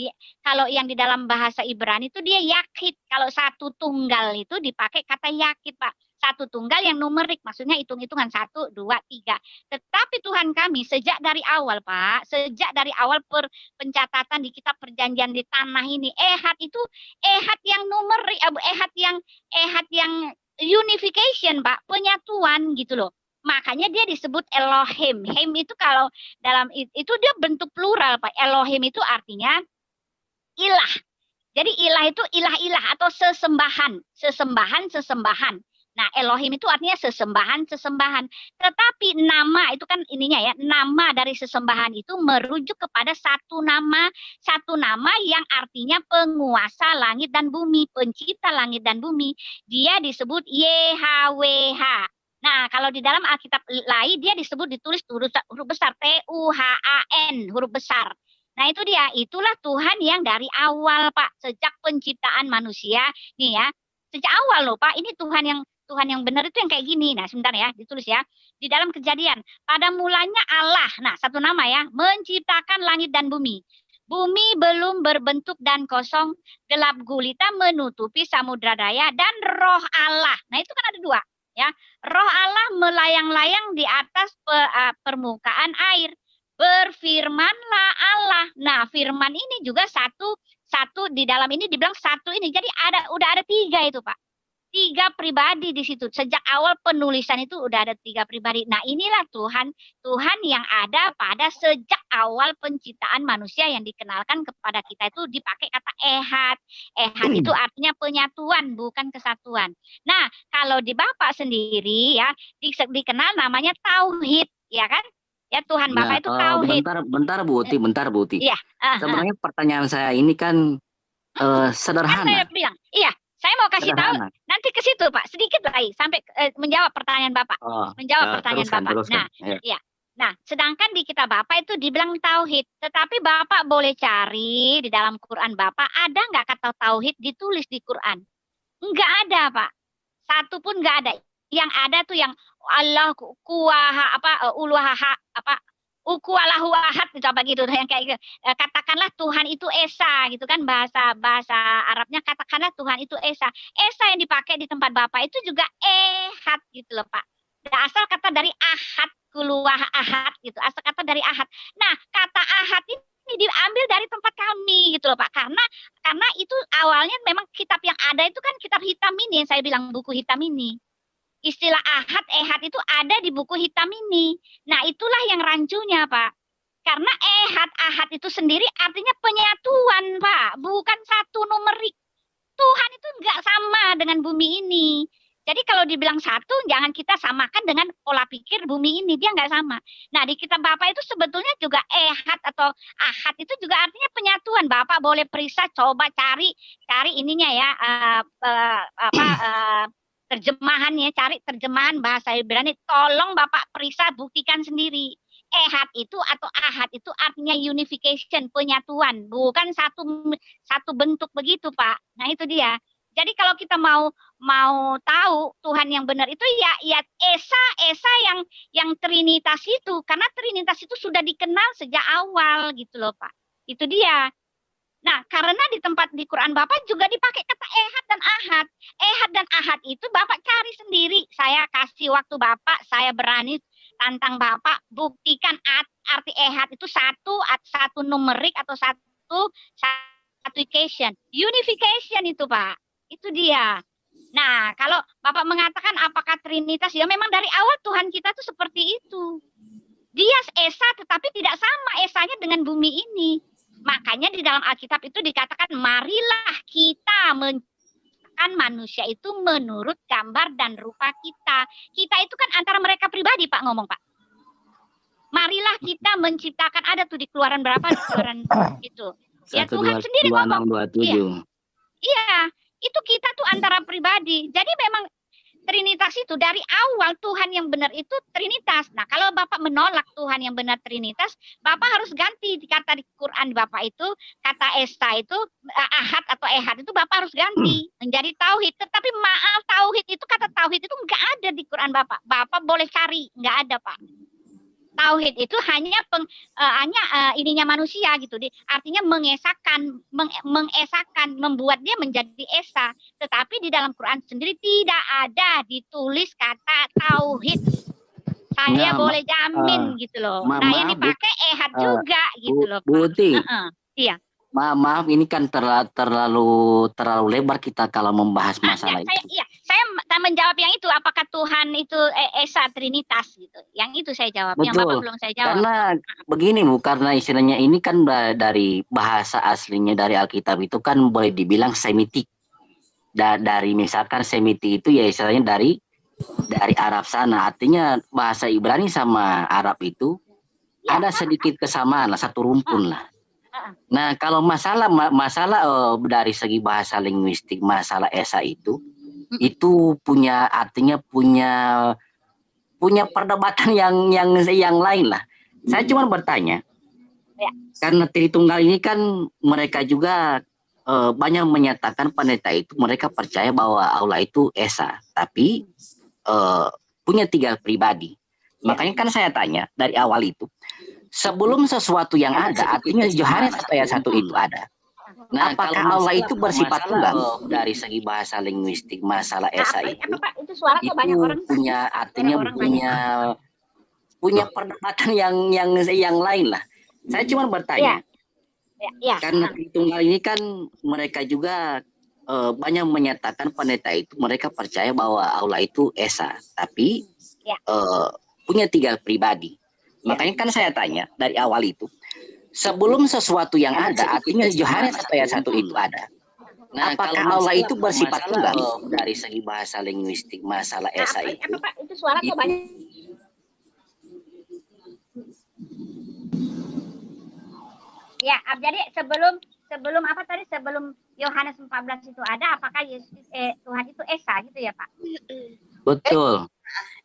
kalau yang di dalam bahasa Ibrani itu dia yakit. Kalau satu tunggal itu dipakai kata yakit Pak. Satu tunggal yang numerik, maksudnya hitung-hitungan satu, dua, tiga. Tetapi Tuhan kami sejak dari awal Pak, sejak dari awal per, pencatatan di kitab perjanjian di tanah ini, ehad itu ehad yang numerik, eh, ehad yang ehad yang unification Pak, penyatuan gitu loh. Makanya dia disebut Elohim. Hem itu kalau dalam itu dia bentuk plural Pak. Elohim itu artinya ilah. Jadi ilah itu ilah-ilah atau sesembahan, sesembahan, sesembahan. Nah, Elohim itu artinya sesembahan, sesembahan. Tetapi nama itu kan ininya ya, nama dari sesembahan itu merujuk kepada satu nama, satu nama yang artinya penguasa langit dan bumi, pencipta langit dan bumi. Dia disebut YHWH. Nah, kalau di dalam Alkitab lain dia disebut ditulis huruf, besar T U H A N, huruf besar. Nah, itu dia, itulah Tuhan yang dari awal, Pak, sejak penciptaan manusia, nih ya. Sejak awal loh, Pak, ini Tuhan yang Tuhan yang benar itu yang kayak gini. Nah, sebentar ya, ditulis ya. Di dalam kejadian, pada mulanya Allah, nah satu nama ya, menciptakan langit dan bumi. Bumi belum berbentuk dan kosong, gelap gulita menutupi samudra daya dan roh Allah. Nah, itu kan ada dua, ya. Roh Allah melayang-layang di atas pe, permukaan air. Berfirmanlah Allah. Nah, firman ini juga satu satu di dalam ini dibilang satu ini. Jadi ada udah ada tiga itu, Pak tiga pribadi di situ. Sejak awal penulisan itu udah ada tiga pribadi. Nah inilah Tuhan, Tuhan yang ada pada sejak awal penciptaan manusia yang dikenalkan kepada kita itu dipakai kata ehad. Ehad itu artinya penyatuan, bukan kesatuan. Nah kalau di Bapak sendiri ya di, dikenal namanya tauhid, ya kan? Ya Tuhan Bapak
Nah,
itu
eh,
tauhid.
bentar, bentar Bu Uti, bentar Bu Uti.
Iya, Ah, ah.
Sebenarnya pertanyaan saya ini kan eh,
Kan saya
sederhana.
bilang, iya, saya mau kasih tahu nanti ke situ Pak, sedikit lagi sampai eh, menjawab pertanyaan Bapak.
Oh,
Menjawab
eh,
pertanyaan
teruskan,
Bapak.
teruskan.
Nah,
Ya.
Nah, sedangkan di kitab Bapak itu dibilang tauhid, tetapi Bapak boleh cari di dalam Quran Bapak ada nggak kata tauhid ditulis di Quran? Enggak ada, Pak. Satu pun nggak ada. Yang ada tuh yang Allah ku- kuaha apa eh, uluhaha apa ukualahu ahad gitu apa gitu yang kayak gitu. Eh, katakanlah Tuhan itu esa gitu kan bahasa bahasa Arabnya katakanlah Tuhan itu esa. Esa yang dipakai di tempat Bapak itu juga ehad gitu loh Pak. Asal kata dari ahad kuluah ahad gitu. Asal kata dari ahad. Nah, kata ahad ini diambil dari tempat kami gitu loh Pak. Karena karena itu awalnya memang kitab yang ada itu kan kitab hitam ini yang saya bilang buku hitam ini istilah ahad, ehad itu ada di buku hitam ini. Nah, itulah yang rancunya, Pak. Karena ehad, ahad itu sendiri artinya penyatuan, Pak. Bukan satu numerik. Tuhan itu enggak sama dengan bumi ini. Jadi kalau dibilang satu, jangan kita samakan dengan pola pikir bumi ini. Dia enggak sama. Nah, di kitab Bapak itu sebetulnya juga ehad atau ahad itu juga artinya penyatuan. Bapak boleh periksa, coba cari, cari ininya ya, uh, uh, apa, uh, terjemahannya, cari terjemahan bahasa Ibrani. Tolong Bapak periksa, buktikan sendiri. Ehad itu atau ahad itu artinya unification, penyatuan, bukan satu satu bentuk begitu, Pak. Nah, itu dia. Jadi kalau kita mau mau tahu Tuhan yang benar itu ya ya esa esa yang yang trinitas itu karena trinitas itu sudah dikenal sejak awal gitu loh, Pak. Itu dia. Nah, karena di tempat di Quran Bapak juga dipakai kata ehad dan ahad. Ehad dan ahad itu Bapak cari sendiri. Saya kasih waktu Bapak, saya berani tantang Bapak buktikan arti ehad itu satu satu numerik atau satu application. Unification itu, Pak. Itu dia. Nah, kalau Bapak mengatakan apakah Trinitas, ya memang dari awal Tuhan kita tuh seperti itu. Dia Esa tetapi tidak sama Esanya dengan bumi ini. Makanya di dalam Alkitab itu dikatakan marilah kita menciptakan manusia itu menurut gambar dan rupa kita. Kita itu kan antara mereka pribadi Pak ngomong Pak. Marilah kita menciptakan ada tuh di keluaran berapa di keluaran itu. Ya Tuhan sendiri ngomong. Iya. iya, itu kita tuh antara pribadi. Jadi memang Trinitas itu dari awal Tuhan yang benar itu Trinitas. Nah, kalau Bapak menolak Tuhan yang benar Trinitas, Bapak harus ganti kata di Quran Bapak itu kata Esta itu eh, ahad atau ehad itu Bapak harus ganti menjadi tauhid. Tetapi maaf tauhid itu kata tauhid itu enggak ada di Quran Bapak. Bapak boleh cari, enggak ada, Pak tauhid itu hanya peng, uh, hanya uh, ininya manusia gitu. Di artinya mengesahkan meng, mengesahkan membuat dia menjadi esa. Tetapi di dalam Quran sendiri tidak ada ditulis kata tauhid. Saya nah, boleh jamin uh, gitu loh. nah yang dipakai ehad uh, juga gitu loh
Bu, uh -uh. iya. Ma maaf ini kan terlalu terlalu terlalu lebar kita kalau membahas ah, masalah
saya, itu. Iya, saya menjawab yang itu apakah Tuhan itu e, esa trinitas gitu. Yang itu saya jawab. Betul. Yang Bapak belum saya jawab.
Karena begini Bu, karena istilahnya ini kan dari bahasa aslinya dari Alkitab itu kan boleh dibilang semitik. Da dari misalkan semitik itu ya istilahnya dari dari Arab sana. Artinya bahasa Ibrani sama Arab itu ya. ada sedikit kesamaan lah, satu rumpun lah Nah, kalau masalah masalah uh, dari segi bahasa linguistik, masalah esa itu itu punya artinya punya punya perdebatan yang yang yang lain lah. Saya cuma bertanya, ya. karena Tritunggal ini kan mereka juga uh, banyak menyatakan pendeta itu mereka percaya bahwa Allah itu esa, tapi uh, punya tiga pribadi. Ya. Makanya kan saya tanya dari awal itu, sebelum sesuatu yang ada, artinya Yohanes ayat satu itu ada. Nah, apakah kalau Allah itu bersifat tunggal dari segi bahasa linguistik masalah nah, esa itu, itu, suara itu banyak orang punya artinya orang punya banyak. punya perdebatan yang yang yang lain lah. Saya cuma bertanya, ya. Ya, ya. karena tunggal ini kan mereka juga uh, banyak menyatakan pendeta itu mereka percaya bahwa Allah itu esa, tapi ya. uh, punya tiga pribadi. Makanya kan saya tanya dari awal itu, sebelum sesuatu yang ada, artinya Yohanes ayat satu itu ada. Nah, Apakah kalau Allah itu bersifat tunggal dari segi bahasa linguistik, masalah nah, esa itu, apa, Pak? itu suara itu, banyak.
Ya, jadi sebelum sebelum apa tadi sebelum Yohanes 14 itu ada, apakah Yesus eh, Tuhan itu esa gitu ya Pak?
Betul.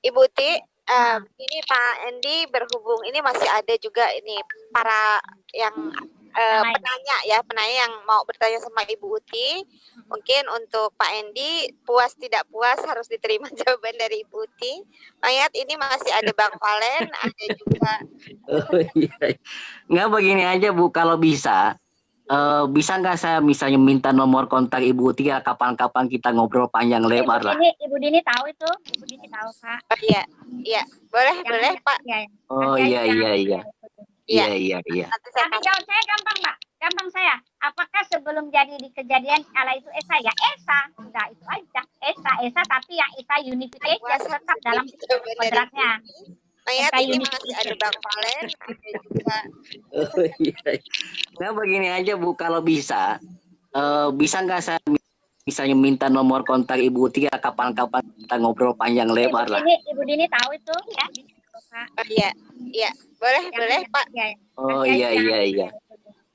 Ibu Ti, uh, ini Pak Endi berhubung ini masih ada juga ini para yang uh, penanya ya, penanya yang mau bertanya sama Ibu Uti. Mungkin untuk Pak Endi puas tidak puas harus diterima jawaban dari Ibu Uti. Mayat ini masih ada Bang Valen, ada juga.
Oh iya. Nggak begini aja Bu, kalau bisa uh, bisa nggak saya misalnya minta nomor kontak Ibu Uti ya kapan-kapan kita ngobrol panjang lebar lah.
Ibu Dini, Ibu Dini tahu itu, Ibu Dini tahu Pak.
Oh iya, iya, boleh, yang boleh Pak.
Ya,
oh iya iya iya. Iya iya iya.
Tapi jawab saya gampang Pak, gampang saya. Apakah sebelum jadi di kejadian ala itu Esa ya Esa, sudah itu aja. Esa Esa tapi yang Esa unification tetap dalam kontraknya.
Mayat ini masih ada Bang Valen, ada juga.
Oh iya. Nah begini aja Bu, kalau bisa, uh, bisa nggak saya misalnya minta nomor kontak Ibu Tia kapan-kapan kita ngobrol panjang lebar
Ibu
lah.
Dini, Ibu Dini tahu itu ya.
Oh, iya, iya, boleh, yang boleh Pak.
Ya,
oh iya iya iya.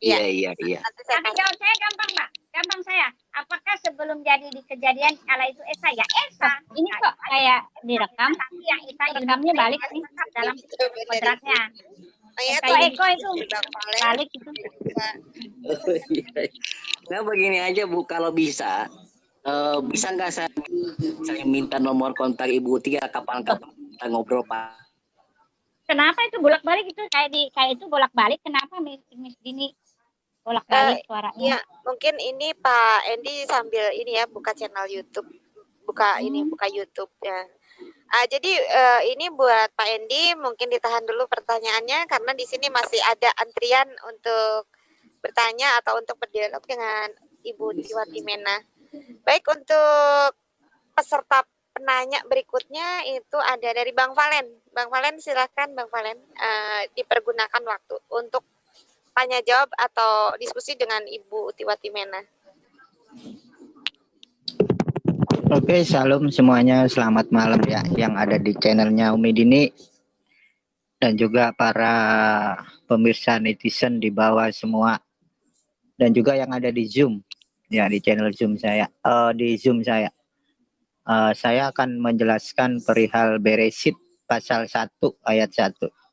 Iya iya iya.
Tapi jawab saya gampang Pak, gampang saya. Apakah sebelum jadi di kejadian ala itu Esa ya Esa? Ini kok kayak direkam, tapi yang Esa rekamnya balik nih dalam kontraknya. Eko Eko itu balik itu.
Oh, iya. Nah begini aja Bu, kalau bisa, uh, bisa nggak saya saya minta nomor kontak Ibu Tia kapan-kapan kita ngobrol Pak?
Kenapa itu bolak-balik itu kayak di kayak itu bolak-balik? Kenapa Miss Miss Dini bolak-balik uh, suaranya.
Iya, mungkin ini Pak Endi sambil ini ya buka channel YouTube, buka hmm. ini buka YouTube ya. Uh, jadi uh, ini buat Pak Endi mungkin ditahan dulu pertanyaannya karena di sini masih ada antrian untuk bertanya atau untuk berdialog dengan Ibu Tiwati Mena. Baik untuk peserta penanya berikutnya itu ada dari Bang Valen. Bang Valen silakan Bang Valen uh, dipergunakan waktu untuk tanya jawab atau diskusi dengan Ibu Tiwati Mena.
Oke, salam semuanya. Selamat malam ya yang ada di channelnya Umi Dini dan juga para pemirsa netizen di bawah semua dan juga yang ada di Zoom ya di channel Zoom saya uh, di Zoom saya. Uh, saya akan menjelaskan perihal Beresit pasal 1 ayat 1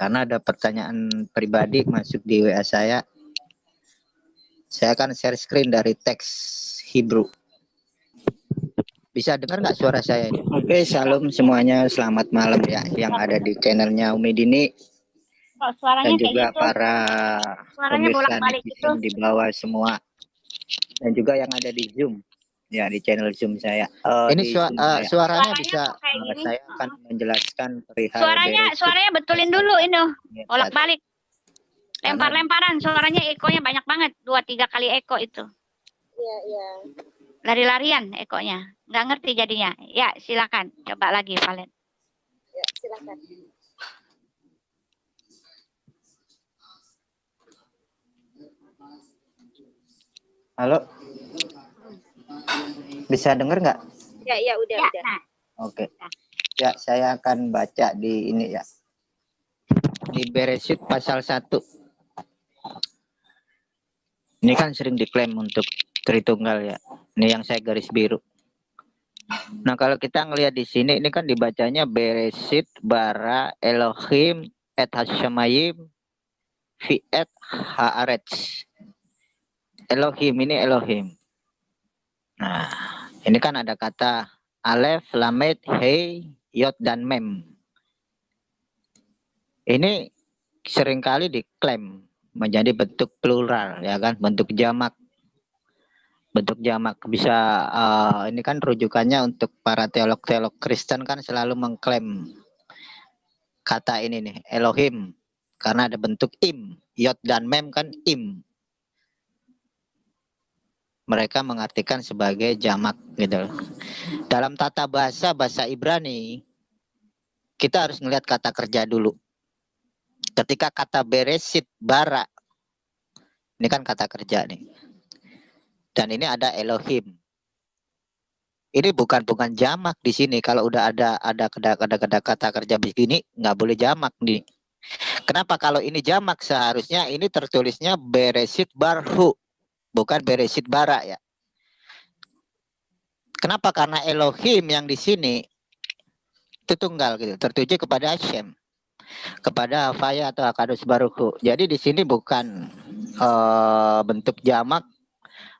karena ada pertanyaan pribadi masuk di WA saya. Saya akan share screen dari teks Hebrew. Bisa dengar nggak suara saya ini? Oke, salam semuanya. Selamat malam ya yang ada di channelnya Umi Dini.
Oh, suaranya
dan juga
gitu.
para
suaranya
pemirsa di bawah semua. Dan juga yang ada di Zoom ya di channel Zoom saya. Uh, ini su uh, suaranya, suaranya bisa uh, saya akan menjelaskan perihal
Suaranya dari... suaranya betulin dulu ini. Bolak-balik. Lempar-lemparan suaranya ekonya banyak banget, dua tiga kali eko itu.
Iya, iya.
Lari-larian ekonya. Nggak ngerti jadinya. Ya, silakan. Coba lagi, Valen.
Ya, silakan.
Halo. Bisa dengar nggak?
Ya, ya udah, ya, udah. Nah.
Oke. Ya, saya akan baca di ini ya. Di Beresit pasal 1. Ini kan sering diklaim untuk Tritunggal ya. Ini yang saya garis biru. Nah, kalau kita ngelihat di sini ini kan dibacanya Beresit bara Elohim et Hashemayim fi et Haaretz. Elohim ini Elohim. Nah, ini kan ada kata alef, lamet, hei, yot, dan mem. Ini sering kali diklaim menjadi bentuk plural, ya kan, bentuk jamak. Bentuk jamak. Bisa uh, ini kan rujukannya untuk para teolog-teolog Kristen kan selalu mengklaim kata ini nih Elohim. Karena ada bentuk im, yot dan mem kan im mereka mengartikan sebagai jamak gitu. Dalam tata bahasa bahasa Ibrani kita harus melihat kata kerja dulu. Ketika kata beresit bara ini kan kata kerja nih. Dan ini ada Elohim. Ini bukan bukan jamak di sini. Kalau udah ada ada ada ada, ada kata kerja begini nggak boleh jamak nih. Kenapa kalau ini jamak seharusnya ini tertulisnya beresit barhu bukan beresit bara ya. Kenapa? Karena Elohim yang di sini itu tunggal gitu, tertuju kepada Hashem. kepada Faya atau Akadus Baruku. Jadi di sini bukan uh, bentuk jamak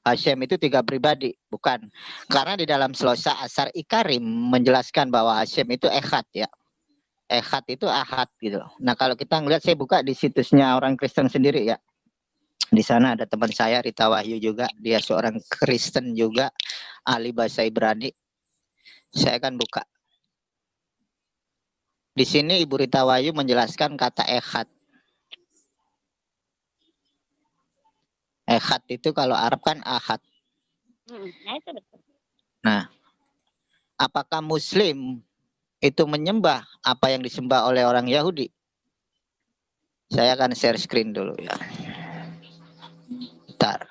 Hashem itu tiga pribadi, bukan. Karena di dalam Selosa Asar Ikarim menjelaskan bahwa Hashem itu ehad ya. Ehad itu ahad gitu. Nah kalau kita ngeliat saya buka di situsnya orang Kristen sendiri ya. Di sana ada teman saya Rita Wahyu juga, dia seorang Kristen juga, ahli bahasa Ibrani. Saya akan buka. Di sini Ibu Rita Wahyu menjelaskan kata ehad. Ehad itu kalau Arab kan ahad.
Hmm, nah.
Nah, apakah Muslim itu menyembah apa yang disembah oleh orang Yahudi? Saya akan share screen dulu ya. Bentar.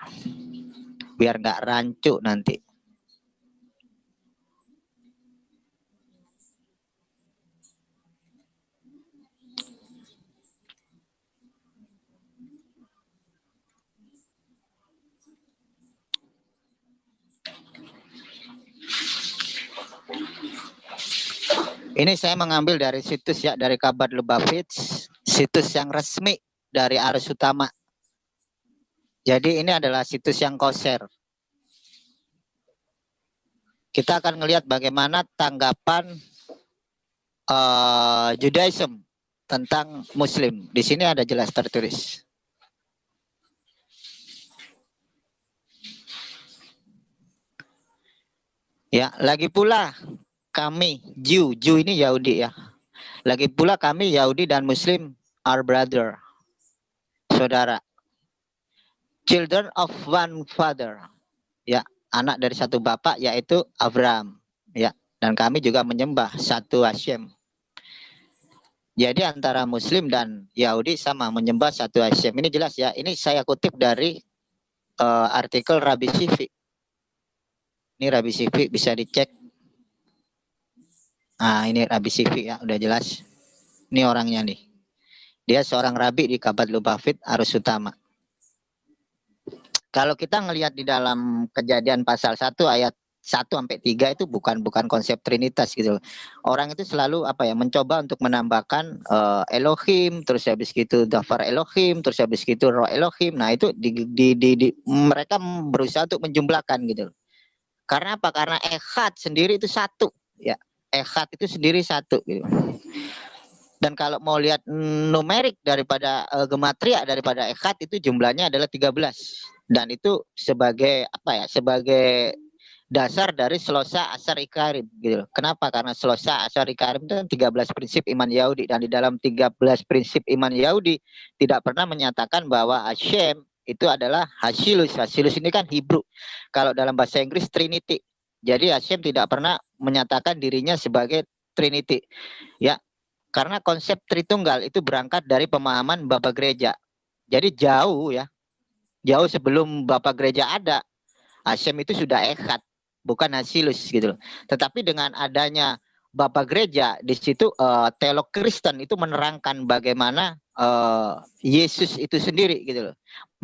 Biar nggak rancu nanti. Ini saya mengambil dari situs ya dari kabar Lubavitch, situs yang resmi dari arus utama. Jadi ini adalah situs yang koser. Kita akan melihat bagaimana tanggapan uh, Judaism tentang Muslim. Di sini ada jelas tertulis. Ya, lagi pula kami Jew, Jew ini Yahudi ya. Lagi pula kami Yahudi dan Muslim are brother. Saudara. Children of one father. Ya, anak dari satu bapak yaitu Abraham. Ya, dan kami juga menyembah satu Hashem. Jadi antara Muslim dan Yahudi sama menyembah satu Hashem. Ini jelas ya. Ini saya kutip dari uh, artikel Rabi Sifi. Ini Rabi Sifi bisa dicek Nah, ini Rabi Sifi ya, udah jelas. Ini orangnya nih. Dia seorang rabi di Kabat Lubavit Arus Utama. Kalau kita ngelihat di dalam kejadian pasal 1 ayat 1 sampai 3 itu bukan bukan konsep trinitas gitu Orang itu selalu apa ya mencoba untuk menambahkan uh, Elohim, terus habis gitu Dafar Elohim, terus habis gitu Roh Elohim. Nah, itu di, di, di, di mereka berusaha untuk menjumlahkan gitu. Karena apa? Karena Ehad sendiri itu satu ya ehad itu sendiri satu gitu. Dan kalau mau lihat numerik daripada uh, gematria daripada ehad itu jumlahnya adalah 13. Dan itu sebagai apa ya? Sebagai dasar dari selosa asar ikarim gitu Kenapa? Karena selosa asar ikarim itu 13 kan prinsip iman Yahudi dan di dalam 13 prinsip iman Yahudi tidak pernah menyatakan bahwa Hashem itu adalah Hasilus. Hasilus ini kan Hebrew. Kalau dalam bahasa Inggris Trinity. Jadi Hashem tidak pernah menyatakan dirinya sebagai Trinity. Ya, karena konsep Tritunggal itu berangkat dari pemahaman Bapak Gereja. Jadi jauh ya, jauh sebelum Bapak Gereja ada, Hashem itu sudah ekat, bukan Hasilus gitu. Tetapi dengan adanya Bapak Gereja di situ uh, teolog Kristen itu menerangkan bagaimana uh, Yesus itu sendiri gitu loh.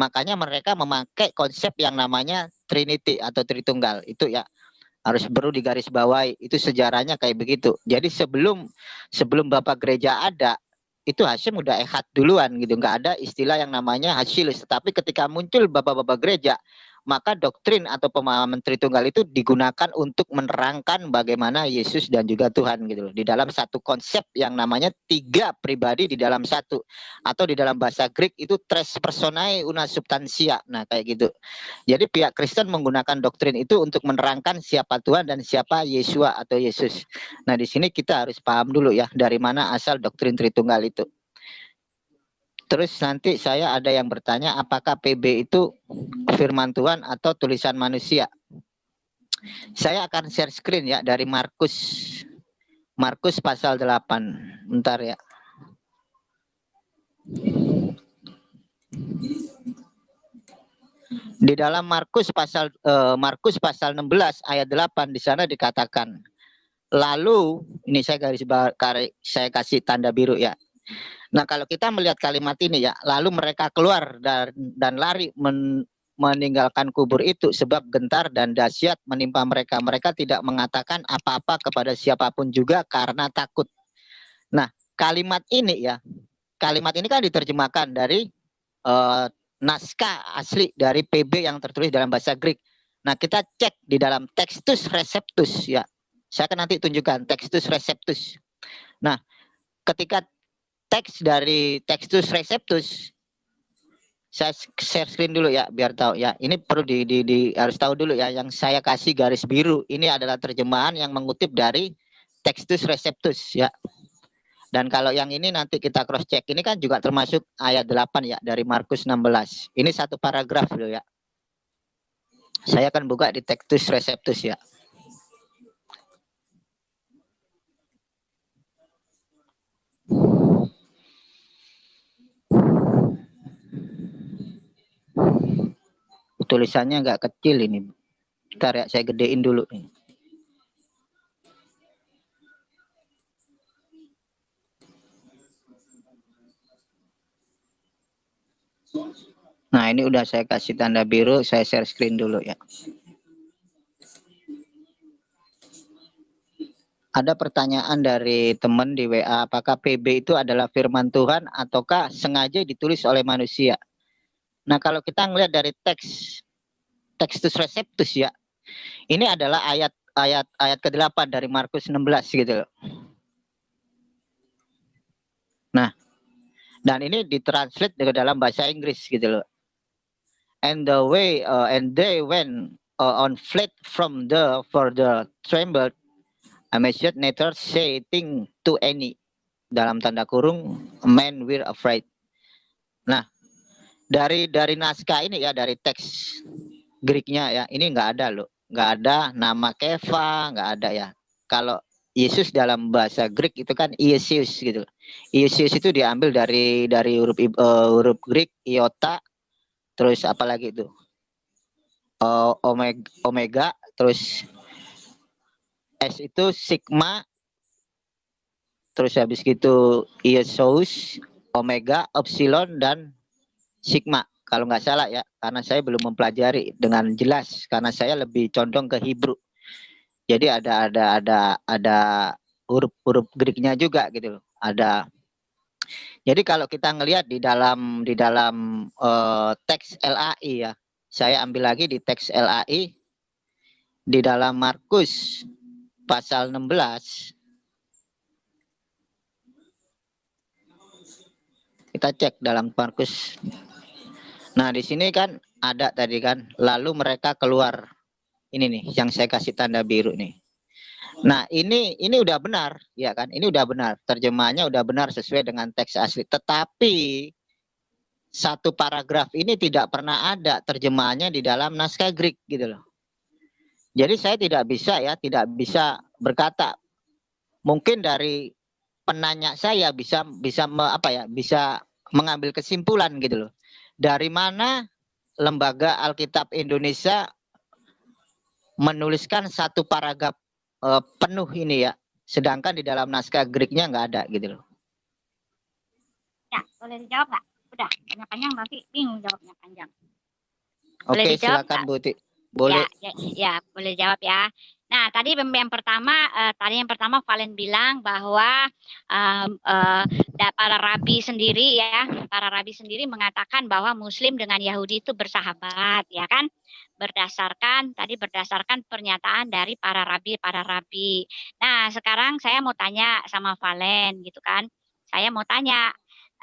Makanya mereka memakai konsep yang namanya Trinity atau Tritunggal itu ya harus perlu digarisbawahi itu sejarahnya kayak begitu jadi sebelum sebelum bapak gereja ada itu Hashim udah ehat duluan gitu. Nggak ada istilah yang namanya Hashilus tetapi ketika muncul bapak-bapak gereja maka doktrin atau pemahaman Tritunggal itu digunakan untuk menerangkan bagaimana Yesus dan juga Tuhan gitu loh. Di dalam satu konsep yang namanya tiga pribadi di dalam satu atau di dalam bahasa Greek itu tres personae una substantia. Nah, kayak gitu. Jadi pihak Kristen menggunakan doktrin itu untuk menerangkan siapa Tuhan dan siapa Yesua atau Yesus. Nah, di sini kita harus paham dulu ya dari mana asal doktrin Tritunggal itu. Terus nanti saya ada yang bertanya apakah PB itu firman Tuhan atau tulisan manusia. Saya akan share screen ya dari Markus. Markus pasal 8. Bentar ya. Di dalam Markus pasal uh, Markus pasal 16 ayat 8 di sana dikatakan lalu ini saya garis saya kasih tanda biru ya Nah, kalau kita melihat kalimat ini ya, lalu mereka keluar dan dan lari men, meninggalkan kubur itu sebab gentar dan dahsyat menimpa mereka. Mereka tidak mengatakan apa-apa kepada siapa pun juga karena takut. Nah, kalimat ini ya, kalimat ini kan diterjemahkan dari uh, naskah asli dari PB yang tertulis dalam bahasa Greek. Nah, kita cek di dalam Textus Receptus ya. Saya akan nanti tunjukkan Textus Receptus. Nah, ketika teks dari Textus Receptus saya share screen dulu ya biar tahu ya. Ini perlu di, di, di harus tahu dulu ya yang saya kasih garis biru ini adalah terjemahan yang mengutip dari Textus Receptus ya. Dan kalau yang ini nanti kita cross check ini kan juga termasuk ayat 8 ya dari Markus 16. Ini satu paragraf dulu ya. Saya akan buka di Textus Receptus ya. Tulisannya agak kecil ini. Bentar ya, saya gedein dulu nih. Nah, ini udah saya kasih tanda biru, saya share screen dulu ya. Ada pertanyaan dari teman di WA, apakah PB itu adalah firman Tuhan ataukah sengaja ditulis oleh manusia? Nah, kalau kita ngelihat dari teks Textus Receptus ya, ini adalah ayat ayat ayat ke-8 dari Markus 16 gitu loh. Nah, dan ini ditranslate ke dalam bahasa Inggris gitu loh. And the way uh, and they went uh, on flight from the for the trembled amazed neither say thing to any dalam tanda kurung men were afraid. Nah, dari dari naskah ini ya dari teks Greeknya ya ini nggak ada loh. Nggak ada nama Keva nggak ada ya. Kalau Yesus dalam bahasa Greek itu kan Yesus gitu. Yesus itu diambil dari dari huruf uh, huruf Greek iota terus apalagi itu? Uh, omega omega terus S itu sigma terus habis gitu Yesus omega epsilon dan sigma kalau nggak salah ya karena saya belum mempelajari dengan jelas karena saya lebih condong ke Hebrew. Jadi ada ada ada ada huruf-huruf Greeknya juga gitu loh. Ada. Jadi kalau kita ngelihat di dalam di dalam uh, teks LAI ya saya ambil lagi di teks LAI di dalam Markus pasal 16 kita cek dalam Markus Nah, di sini kan ada tadi kan, lalu mereka keluar. Ini nih yang saya kasih tanda biru nih. Nah, ini ini udah benar, ya kan? Ini udah benar. Terjemahannya udah benar sesuai dengan teks asli. Tetapi satu paragraf ini tidak pernah ada terjemahannya di dalam naskah Greek gitu loh. Jadi saya tidak bisa ya, tidak bisa berkata mungkin dari penanya saya bisa bisa me, apa ya, bisa mengambil kesimpulan gitu loh dari mana lembaga Alkitab Indonesia menuliskan satu paragraf uh, penuh ini ya, sedangkan di dalam naskah Greeknya nggak ada gitu loh.
Ya, boleh dijawab nggak? Udah, banyak panjang nanti bingung jawabnya panjang.
Oke, silakan Bu. Boleh.
Ya, ya, ya, boleh jawab ya. Nah, tadi yang pertama, uh, tadi yang pertama Valen bilang bahwa um, uh, para rabi sendiri ya, para rabi sendiri mengatakan bahwa Muslim dengan Yahudi itu bersahabat, ya kan? Berdasarkan tadi berdasarkan pernyataan dari para rabi, para rabi. Nah, sekarang saya mau tanya sama Valen, gitu kan? Saya mau tanya,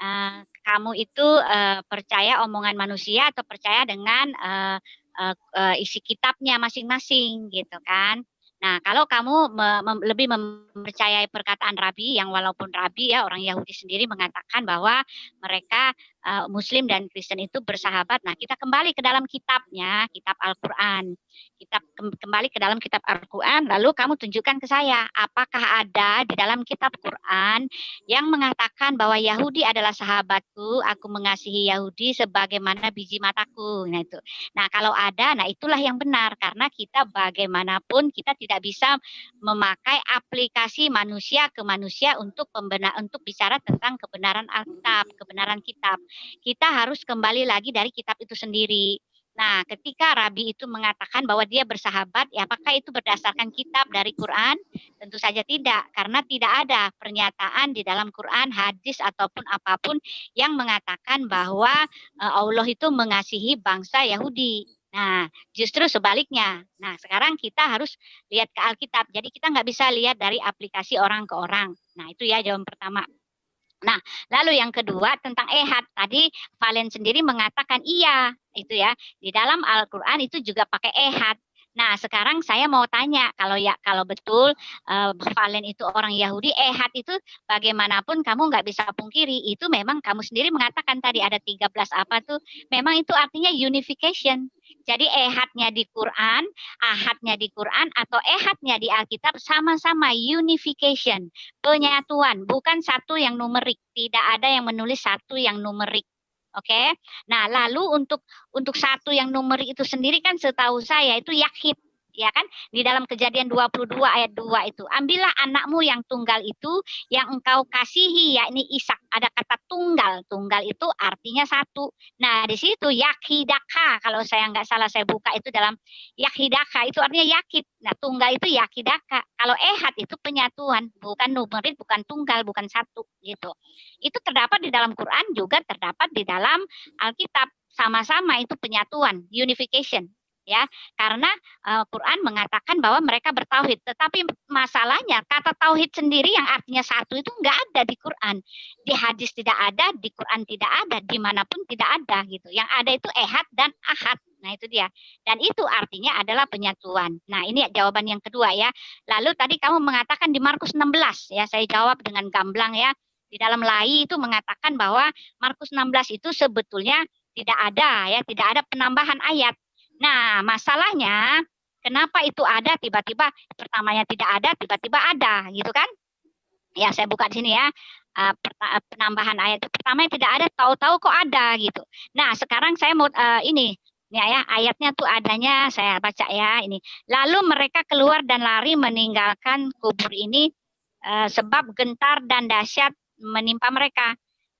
uh, kamu itu uh, percaya omongan manusia atau percaya dengan uh, uh, uh, isi kitabnya masing-masing, gitu kan? Nah, kalau kamu me, mem, lebih mempercayai perkataan Rabi yang walaupun Rabi ya orang Yahudi sendiri mengatakan bahwa mereka uh, Muslim dan Kristen itu bersahabat. Nah, kita kembali ke dalam kitabnya, kitab Al-Qur'an. Kita kembali ke dalam kitab Al-Qur'an lalu kamu tunjukkan ke saya apakah ada di dalam kitab Quran yang mengatakan bahwa Yahudi adalah sahabatku, aku mengasihi Yahudi sebagaimana biji mataku. Nah, itu. Nah, kalau ada, nah itulah yang benar karena kita bagaimanapun kita tidak bisa memakai aplikasi manusia ke manusia untuk pembenar untuk bicara tentang kebenaran Alkitab, kebenaran kitab. Kita harus kembali lagi dari kitab itu sendiri. Nah, ketika Rabi itu mengatakan bahwa dia bersahabat, ya apakah itu berdasarkan kitab dari Quran? Tentu saja tidak, karena tidak ada pernyataan di dalam Quran, hadis ataupun apa pun yang mengatakan bahwa uh, Allah itu mengasihi bangsa Yahudi. Nah, justru sebaliknya. Nah, sekarang kita harus lihat ke Alkitab. Jadi kita nggak bisa lihat dari aplikasi orang ke orang. Nah, itu ya jawaban pertama. Nah, lalu yang kedua tentang ehad. Tadi Valen sendiri mengatakan iya, itu ya. Di dalam Al-Qur'an itu juga pakai ehad. Nah, sekarang saya mau tanya, kalau ya kalau betul uh, Valen itu orang Yahudi, ehad itu bagaimanapun kamu nggak bisa pungkiri, itu memang kamu sendiri mengatakan tadi ada 13 apa tuh, memang itu artinya unification. Jadi ehadnya di Quran, ahadnya di Quran, atau ehadnya di Alkitab sama-sama unification, penyatuan, bukan satu yang numerik. Tidak ada yang menulis satu yang numerik. Oke. Okay? Nah, lalu untuk untuk satu yang nomor itu sendiri kan setahu saya itu yakhib ya kan? Di dalam kejadian 22 ayat 2 itu ambillah anakmu yang tunggal itu yang engkau kasihi yakni Ishak. Ada kata tunggal. Tunggal itu artinya satu. Nah di situ yakidaka kalau saya nggak salah saya buka itu dalam yakidaka itu artinya yakid nah tunggal itu yakidaka kalau ehad itu penyatuan. Bukan numerit bukan tunggal bukan satu gitu. Itu terdapat di dalam Quran juga terdapat di dalam Alkitab. Sama-sama itu penyatuan unification ya. Karena uh, Quran mengatakan bahwa mereka bertauhid. Tetapi masalahnya kata tauhid sendiri yang artinya satu itu enggak ada di Quran. Di hadis tidak ada di Quran tidak ada di mana pun tidak ada gitu. Yang ada itu ehad dan ahad. Nah itu dia. Dan itu artinya adalah penyatuan. Nah ini jawaban yang kedua ya. Lalu tadi kamu mengatakan di Markus 16 ya saya jawab dengan gamblang ya. Di dalam lai itu mengatakan bahwa Markus 16 itu sebetulnya tidak ada ya tidak ada penambahan ayat Nah, masalahnya kenapa itu ada tiba-tiba pertamanya tidak ada, tiba-tiba ada, gitu kan? Ya, saya buka di sini ya. Uh, penambahan ayat pertama yang tidak ada, tahu-tahu kok ada gitu. Nah, sekarang saya mau uh, ini ya ya ayatnya tuh adanya saya baca ya ini. Lalu mereka keluar dan lari meninggalkan kubur ini uh, sebab gentar dan dahsyat menimpa mereka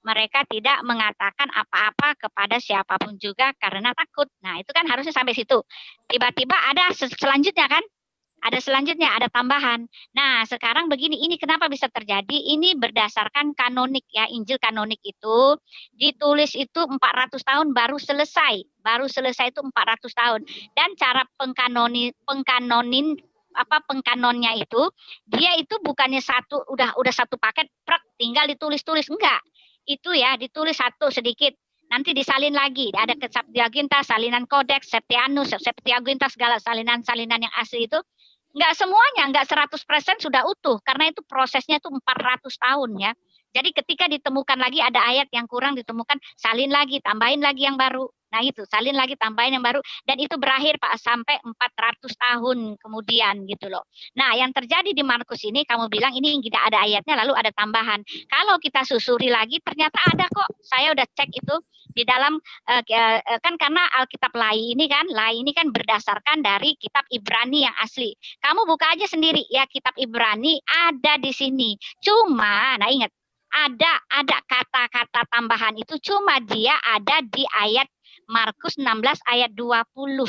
mereka tidak mengatakan apa-apa kepada siapa pun juga karena takut. Nah, itu kan harusnya sampai situ. Tiba-tiba ada selanjutnya kan? Ada selanjutnya, ada tambahan. Nah, sekarang begini, ini kenapa bisa terjadi? Ini berdasarkan kanonik ya, Injil kanonik itu ditulis itu 400 tahun baru selesai. Baru selesai itu 400 tahun. Dan cara pengkanoni, pengkanonin apa pengkanonnya itu dia itu bukannya satu udah udah satu paket prak tinggal ditulis-tulis enggak itu ya ditulis satu sedikit. Nanti disalin lagi. Ada ke Septuaginta salinan kodeks Septianus Septuaginta segala salinan-salinan yang asli itu. Nggak semuanya nggak 100% sudah utuh karena itu prosesnya itu 400 tahun ya. Jadi ketika ditemukan lagi ada ayat yang kurang ditemukan salin lagi tambahin lagi yang baru Nah itu salin lagi tambahin yang baru dan itu berakhir Pak sampai 400 tahun kemudian gitu loh. Nah yang terjadi di Markus ini kamu bilang ini tidak ada ayatnya lalu ada tambahan. Kalau kita susuri lagi ternyata ada kok. Saya udah cek itu di dalam uh, kan karena Alkitab Lai ini kan Lai ini kan berdasarkan dari kitab Ibrani yang asli. Kamu buka aja sendiri ya kitab Ibrani ada di sini. Cuma nah ingat ada ada kata-kata tambahan itu cuma dia ada di ayat Markus 16 ayat 20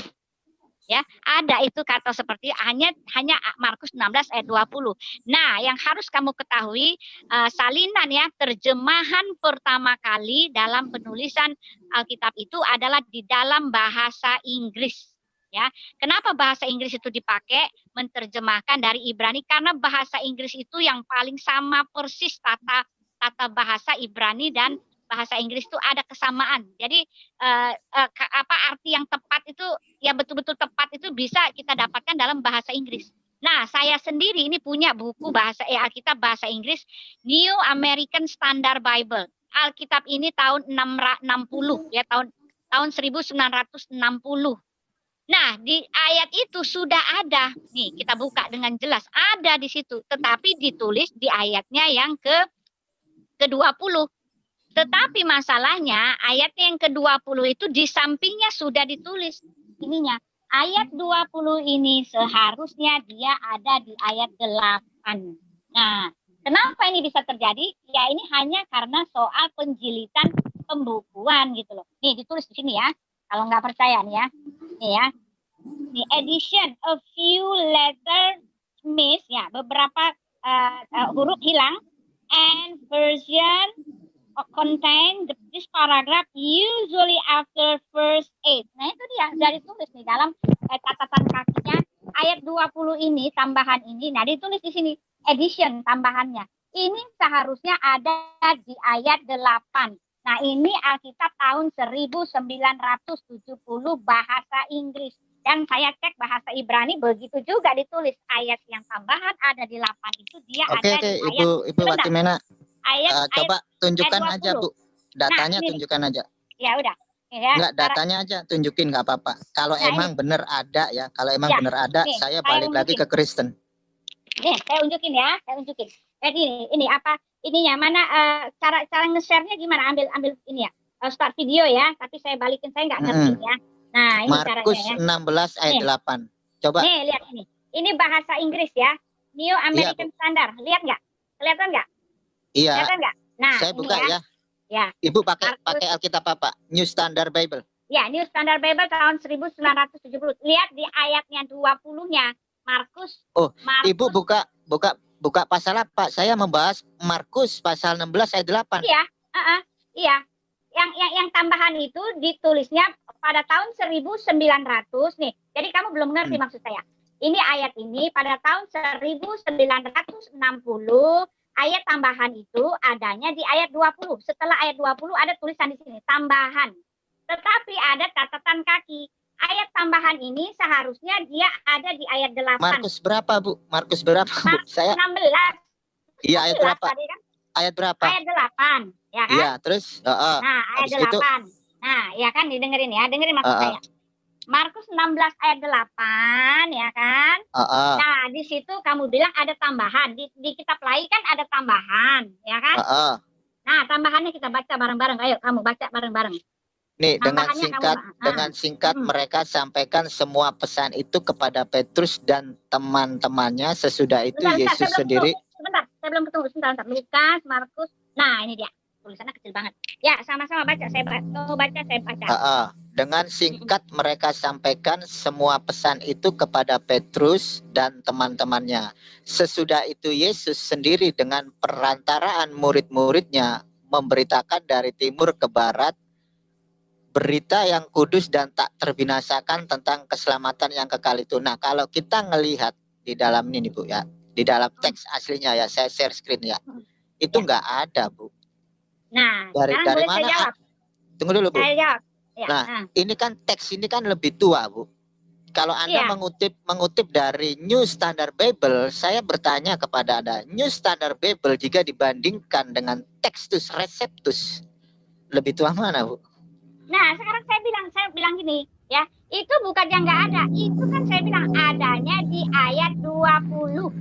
ya ada itu kata seperti hanya hanya Markus 16 ayat 20. Nah, yang harus kamu ketahui uh, salinan ya terjemahan pertama kali dalam penulisan Alkitab itu adalah di dalam bahasa Inggris ya. Kenapa bahasa Inggris itu dipakai menerjemahkan dari Ibrani? Karena bahasa Inggris itu yang paling sama persis tata tata bahasa Ibrani dan bahasa Inggris itu ada kesamaan. Jadi uh, apa arti yang tepat itu ya betul-betul tepat itu bisa kita dapatkan dalam bahasa Inggris. Nah, saya sendiri ini punya buku bahasa eh, Alkitab bahasa Inggris New American Standard Bible. Alkitab ini tahun 660 ya tahun tahun 1960. Nah, di ayat itu sudah ada. Nih, kita buka dengan jelas. Ada di situ, tetapi ditulis di ayatnya yang ke ke-20. Tetapi masalahnya ayat yang ke-20 itu di sampingnya sudah ditulis ininya. Ayat 20 ini seharusnya dia ada di ayat 8. Nah, kenapa ini bisa terjadi? Ya ini hanya karena soal penjilitan pembukuan gitu loh. Nih ditulis di sini ya. Kalau nggak percaya nih ya. Nih ya. Nih addition a few letters miss ya, beberapa uh, uh, huruf hilang and version contain this paragraph usually after first eight. Nah itu dia dari tulis nih dalam eh, catatan kakinya ayat 20 ini tambahan ini. Nah ditulis di sini edition tambahannya. Ini seharusnya ada di ayat 8. Nah ini Alkitab tahun 1970 bahasa Inggris. Dan saya cek bahasa Ibrani begitu juga ditulis ayat yang tambahan ada di 8 itu dia
Oke,
ada
oke,
di ayat
Ibu Ibu. Watimena,
ayat,
eh,
ayat
coba tunjukkan
ayat
aja,
20.
Bu. Datanya
ini.
tunjukkan aja.
ya udah ya
Enggak, datanya aja tunjukin nggak apa-apa. Kalau
Nah,
emang bener ada ya, kalau emang
Ya,
bener ada,
nih,
saya
saya
balik lagi
unjukin.
ke Kristen.
Nih, saya unjukin ya, saya unjukin. Jadi ini, ini apa? Ininya mana eh, cara cara nge-share-nya gimana? Ambil ambil ini ya. eh, start video ya, tapi saya balikin saya nggak ngerti ya. Nah, ini
Markus
caranya ya.
16 ayat
Nih.
8. Coba
Nih, lihat ini. Ini bahasa Inggris ya. New American Standard. Lihat nggak? Kelihatan nggak?
Iya,
Kelihatan nggak? Nah,
saya buka
ya.
ya.
Ya.
Ibu pakai
Markus.
pakai Alkitab apa? New Standard Bible.
Ya, New Standard Bible tahun 1970. Lihat di ayatnya 20-nya. Markus.
Oh,
Markus,
Ibu buka buka buka pasal apa? Saya membahas Markus pasal 16 ayat 8.
Iya, uh-uh, iya. Yang, yang yang tambahan itu ditulisnya pada tahun 1900 nih. Jadi kamu belum ngerti
Hmm.
maksud saya. Ini ayat ini pada tahun 1960 ayat tambahan itu adanya di ayat 20. Setelah ayat 20 ada tulisan di sini tambahan. Tetapi ada catatan kaki. Ayat tambahan ini seharusnya dia ada di ayat 8.
Markus berapa, Bu? Markus berapa, Bu? Saya
16.
iya ayat
16
berapa?
kan?
Ayat berapa?
Ayat 8, ya kan?
Iya, terus heeh.
Nah, ayat
habis itu-
8. Nah, ya kan didengerin ya, dengerin maksud
Ah, ah.
saya. Markus 16 ayat 8 ya kan?
Heeh.
Nah, di situ kamu bilang ada tambahan. Di, di kitab lain kan ada tambahan, ya kan?
Heeh.
Nah, tambahannya kita baca bareng-bareng. Ayo kamu baca bareng-bareng.
Nih, dengan singkat
kamu- ah.
dengan singkat
Hmm.
mereka sampaikan semua pesan itu kepada Petrus dan teman-temannya. Sesudah itu
Bentar,
Yesus sendiri.
Sebentar, saya belum ketemu. Sebentar, sebentar. Lukas, Markus. Nah, ini dia. Tulisannya kecil banget. Ya, sama-sama baca. Saya baca, kamu baca, saya baca.
Heeh. Dengan singkat mereka sampaikan semua pesan itu kepada Petrus dan teman-temannya. Sesudah itu Yesus sendiri dengan perantaraan murid-muridnya memberitakan dari timur ke barat berita yang kudus dan tak terbinasakan tentang keselamatan yang kekal itu. Nah, kalau kita ngelihat di dalam ini Bu ya, di dalam teks aslinya ya, saya share screen ya. Itu
Ya.
nggak ada, Bu.
Nah,
Dari-
sekarang
dari
boleh saya
mana,
jawab.
Tunggu dulu, Bu.
Saya jawab. Ya,
Nah,
ah.
ini kan teks ini kan lebih tua, Bu. Kalau Anda
Iya.
mengutip mengutip dari New Standard Bible, saya bertanya kepada Anda, New Standard Bible jika dibandingkan dengan Textus Receptus, lebih tua mana, Bu?
Nah, sekarang saya bilang, saya bilang gini, ya, itu bukan yang nggak ada, itu kan saya bilang adanya di ayat 20,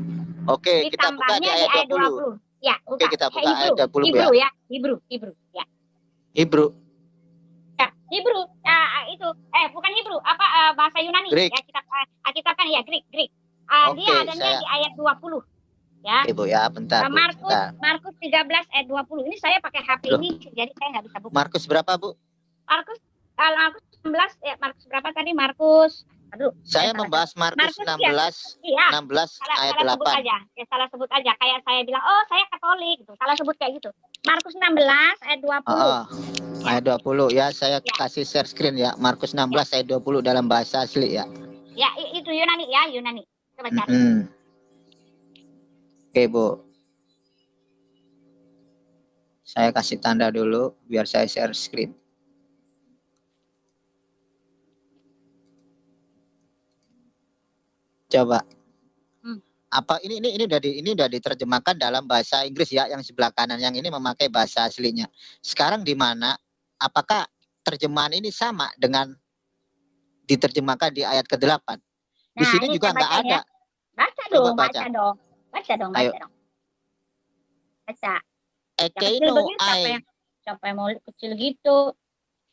Oke, kita buka di
ditambahnya
ayat 20.
Ya,
Oke,
buka.
kita buka
Hebrew,
ayat 20, Bu,
Hebrew ya, Hebrew, Hebrew, ya.
Hebrew.
Ya, Hebrew, ah, itu, eh bukan Hebrew, apa ah, bahasa Yunani?
Greek.
Ya, kita, ah, kita kan ya Greek, Greek. Ah,
Oke,
dia adanya
saya-
di ayat 20, ya.
Ibu ya, bentar, Bu.
Markus,
Bentar.
Markus 13 ayat 20. Ini saya pakai HP
Loh.
ini, jadi saya nggak bisa buka.
Markus berapa, Bu?
Markus, kalau Markus 19, ya Markus berapa tadi? Markus, aduh.
Saya membahas Markus
Markus, ya.
16
Iya.
16
salah,
ayat
salah sebut
8.
aja ya salah sebut aja kayak saya bilang oh saya katolik gitu salah sebut kayak gitu Markus 16 ayat 20
Heeh. Ayat 20 ya, saya
Ya.
kasih share screen ya. Markus 16 ayat 20 dalam bahasa asli ya.
ya itu Yunani ya Yunani coba cari
Mm-mm. Oke, Bu. Saya kasih tanda dulu biar saya share screen. Coba.
Hmm.
Apa ini ini ini udah di, ini udah diterjemahkan dalam bahasa Inggris ya yang sebelah kanan yang ini memakai bahasa aslinya. Sekarang di mana apakah terjemahan ini sama dengan diterjemahkan di ayat ke-8? Di
Nah,
sini
ini
juga nggak
ya.
ada.
baca dong
baca.
baca dong baca dong baca
Ayo.
dong baca
Ekeino
begitu siapa
ai
yang siapa yang mau kecil gitu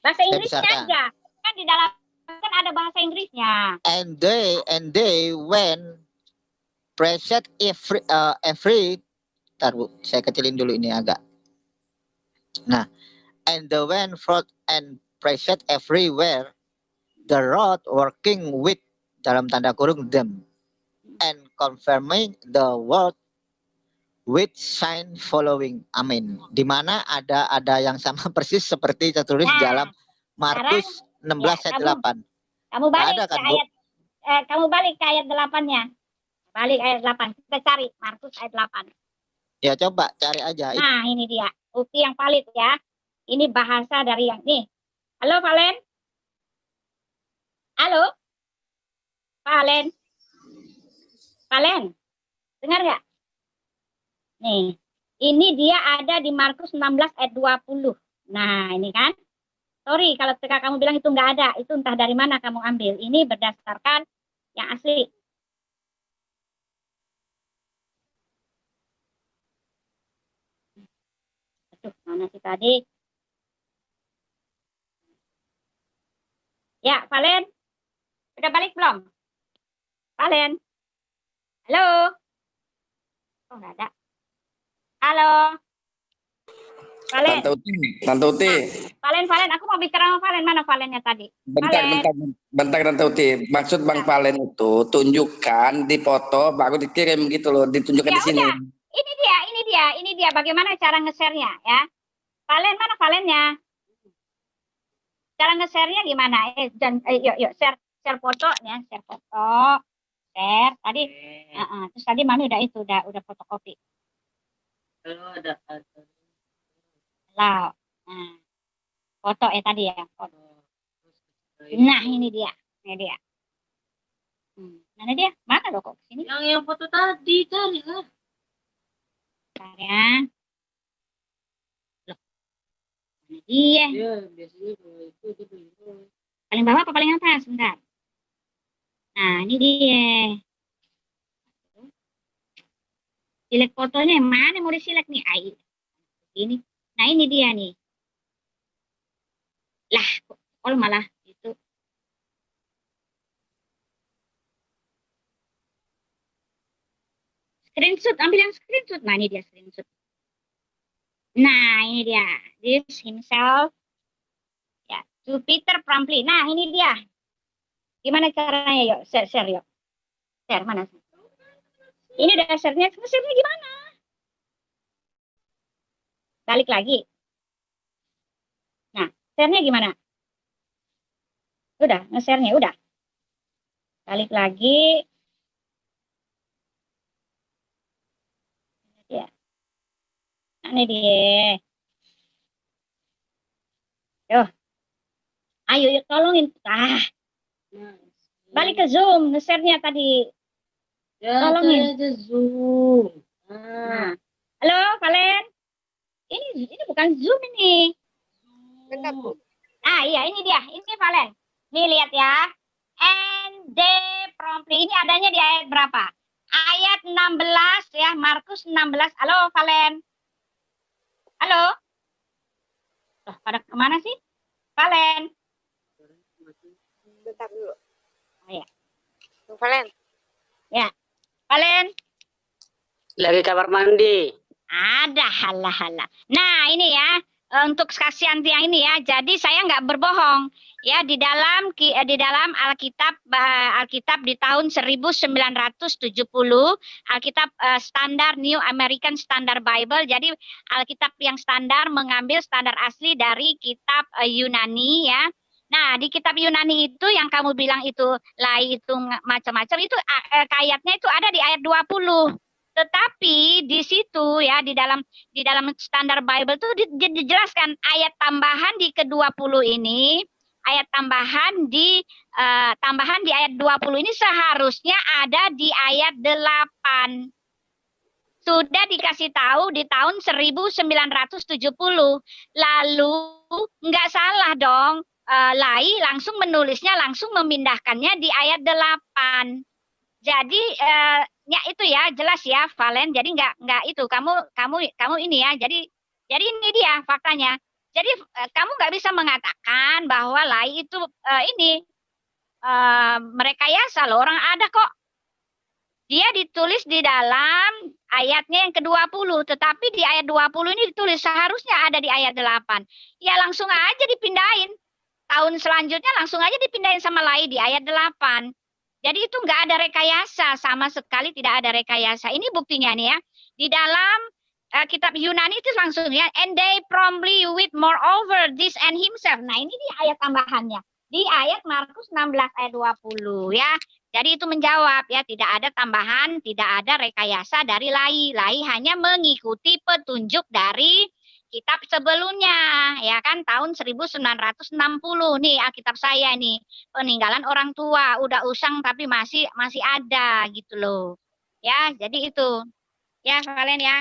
bahasa Inggrisnya
besarkan.
aja kan di dalam kan ada bahasa Inggrisnya
and they and they when present every uh, every Ntar, Bu, saya kecilin dulu ini agak. Nah, and the when fraud and present everywhere the road working with dalam tanda kurung them and confirming the word with sign following. Amin. Di mana ada ada yang sama persis seperti tertulis
Nah,
dalam Markus 16
ya,
ayat
kamu-
8.
Kamu balik
ada kan,
ke ayat eh, kamu balik ke ayat 8-nya. Balik ayat 8. Kita cari Markus ayat 8.
Ya coba cari aja.
Nah, ini dia. Bukti yang valid ya. Ini bahasa dari yang nih. Halo, Valen. Halo. Valen. Valen. Dengar nggak? Nih. Ini dia ada di Markus 16 ayat 20. Nah, ini kan. Sorry kalau ketika kamu bilang itu nggak ada. Itu entah dari mana kamu ambil. Ini berdasarkan yang asli. Aduh, mana sih tadi? Ya, Valen. Udah balik belum? Valen. Halo. Oh, nggak ada. Halo. Valen,
Tante Uti, Tante Uti,
Valen, Valen. Aku mau bicara sama Valen. Mana Valennya tadi?
bentar,
Valen.
bentar, bentar Tante Uti. Maksud Bang Valen itu tunjukkan di foto baru dikirim gitu loh, ditunjukkan
Ya
di sini.
udah. Ini dia, ini dia, ini dia. Bagaimana cara nge-share-nya ya? Valen, mana Valennya? Cara nge-share-nya gimana? Eh, dan, eh, yuk, yuk, share, share foto ya, share foto. Share. Tadi, Heeh, terus tadi mami udah itu, udah, udah fotokopi. Lah, nah, foto ya tadi ya, foto. Nah, ini dia, ini dia. Hmm, mana dia? Mana lo kok sini?
Yang yang foto tadi cari lah.
Bentar ya. Loh, mana dia?
Ya biasanya kalau itu dia.
Paling bawah apa paling atas? Bentar. Nah, ini dia. Silek fotonya yang mana mau disilek nih? Ai. Ini. Nah, ini dia nih. Lah, kok kok malah itu. Screenshot, ambil yang screenshot. Nah, ini dia screenshot. Nah, ini dia. This himself. Ya, to Peter Promptly. Nah, ini dia. Gimana caranya yuk? Share, share yuk. Share mana? Ini udah share-nya. Share-nya gimana? Balik lagi. Nah, share-nya gimana? Udah, nge-share-nya udah. Balik lagi. Ya. Ini dia. Yo. Ayo, yuk tolongin. Ah, balik ke Zoom, nge-share-nya tadi.
Ya,
Tolongin.
aja zoom. Nah,
Nah. Halo, Valen. Ini ini bukan Zoom ini.
Bentar, Bu.
Ah, iya ini dia. Ini Valen. Nih lihat ya. And they promptly. Ini adanya di ayat berapa? Ayat 16 ya, Markus 16. Halo, Valen. Halo. Loh, pada ke mana sih? Valen.
Bentar dulu.
Oh, iya.
Bang Valen.
Valen.
lagi kamar mandi.
Ada halah-halah. Nah ini ya untuk kasihan tiang ini ya. Jadi saya nggak berbohong ya di dalam eh, di dalam Alkitab eh, Alkitab di tahun 1970 Alkitab eh, standar New American Standard Bible. Jadi Alkitab yang standar mengambil standar asli dari kitab Yunani ya. Nah, di kitab Yunani itu yang kamu bilang itu lai itu macam-macam itu kayatnya itu ada di ayat 20. Tetapi di situ ya di dalam di dalam standar Bible itu di- di- dijelaskan ayat tambahan di ke-20 ini, ayat tambahan di eh, tambahan di ayat 20 ini seharusnya ada di ayat 8. Sudah dikasih tahu di tahun 1970. Lalu nggak salah dong. eh, Lai langsung menulisnya langsung memindahkannya di ayat 8. Jadi eh, ya itu ya jelas ya Valen. Jadi nggak nggak itu kamu kamu kamu ini ya. Jadi jadi ini dia faktanya. Jadi eh, kamu nggak bisa mengatakan bahwa Lai itu eh, ini eh, merekayasa loh orang ada kok. Dia ditulis di dalam ayatnya yang ke-20, tetapi di ayat 20 ini ditulis seharusnya ada di ayat 8. Ya langsung aja dipindahin. tahun selanjutnya langsung aja dipindahin sama Lai di ayat 8. Jadi itu nggak ada rekayasa, sama sekali tidak ada rekayasa. Ini buktinya nih ya. Di dalam eh, kitab Yunani itu langsung ya, and they promptly with moreover this and himself. Nah ini di ayat tambahannya. Di ayat Markus 16 ayat 20 ya. Jadi itu menjawab ya, tidak ada tambahan, tidak ada rekayasa dari Lai. Lai hanya mengikuti petunjuk dari kitab sebelumnya ya kan? Tahun 1960 nih Alkitab saya nih. Peninggalan orang tua udah usang tapi masih masih ada gitu loh. Ya jadi itu. Ya kalian ya.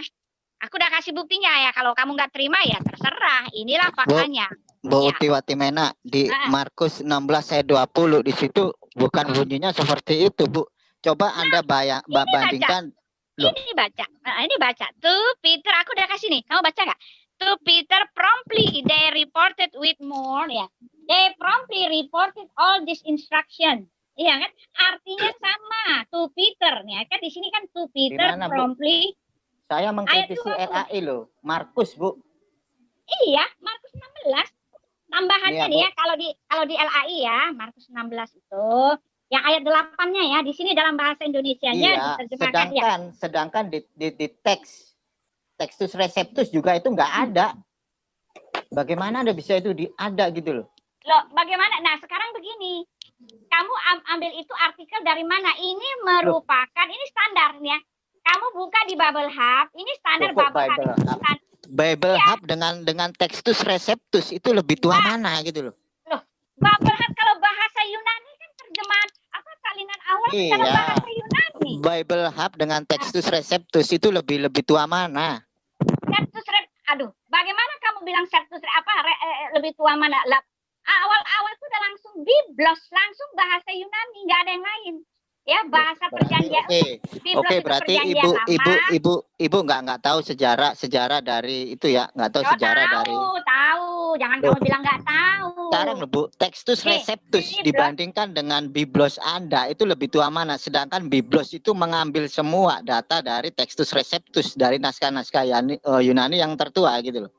Aku udah kasih buktinya ya. Kalau kamu nggak terima ya terserah. Inilah faktanya.
Bu
Ya.
Uti Watimena di
Ah.
Markus 16 ayat 20 di situ bukan bunyinya seperti itu, Bu. Coba Anda bayang bandingkan. Loh.
ini baca. Nah, ini baca. Tuh Peter aku udah kasih nih. Kamu baca nggak to Peter promptly they reported with more ya they promptly reported all this instruction iya kan artinya sama to Peter nih kan di sini kan to Peter
mana, Bu?
promptly
saya mengkritisi
20.
LAI loh. Markus, Bu.
iya Markus 16 tambahannya
Iya,
nih
Bu.
ya kalau di kalau di LAI ya Markus 16 itu yang ayat 8-nya ya di sini dalam bahasa Indonesianya
Iya,
diterjemahkan ya
sedangkan sedangkan di, di, di teks tekstus reseptus juga itu nggak ada. Bagaimana Anda bisa itu di ada gitu loh?
Loh, bagaimana? Nah, sekarang begini. Kamu am- ambil itu artikel dari mana? Ini merupakan ini standar nih ya. Kamu buka di Bubble Hub, ini standar
Loh, kok
Bubble Hub.
Bible Hub? Bible
Iya.
Hub dengan dengan tekstus reseptus itu lebih tua mana gitu loh.
Bubble Hub kalau bahasa Yunani kan terjemahan apa salinan awal
Iya.
dalam bahasa Yunani.
Bible Hub dengan tekstus reseptus itu lebih lebih tua mana?
Septus rep, aduh, bagaimana kamu bilang septus rep, apa re- eh, eh, lebih tua mana? Awal-awal itu udah langsung biblos, langsung bahasa Yunani, nggak ada yang lain. Ya, bahasa perjanjian.
Oke,
Biblos
oke
itu
berarti
perjanjian
ibu
lama.
ibu ibu ibu nggak nggak tahu sejarah sejarah dari itu ya nggak tahu
Oh,
sejarah
tahu,
dari
tahu. Jangan
Loh.
kamu bilang nggak tahu.
sekarang bu tekstus
Nih,
reseptus
ini, Bro.
dibandingkan dengan biblos anda itu lebih tua mana sedangkan biblos itu mengambil semua data dari tekstus reseptus dari naskah-naskah eh, Yunani yang tertua gitu loh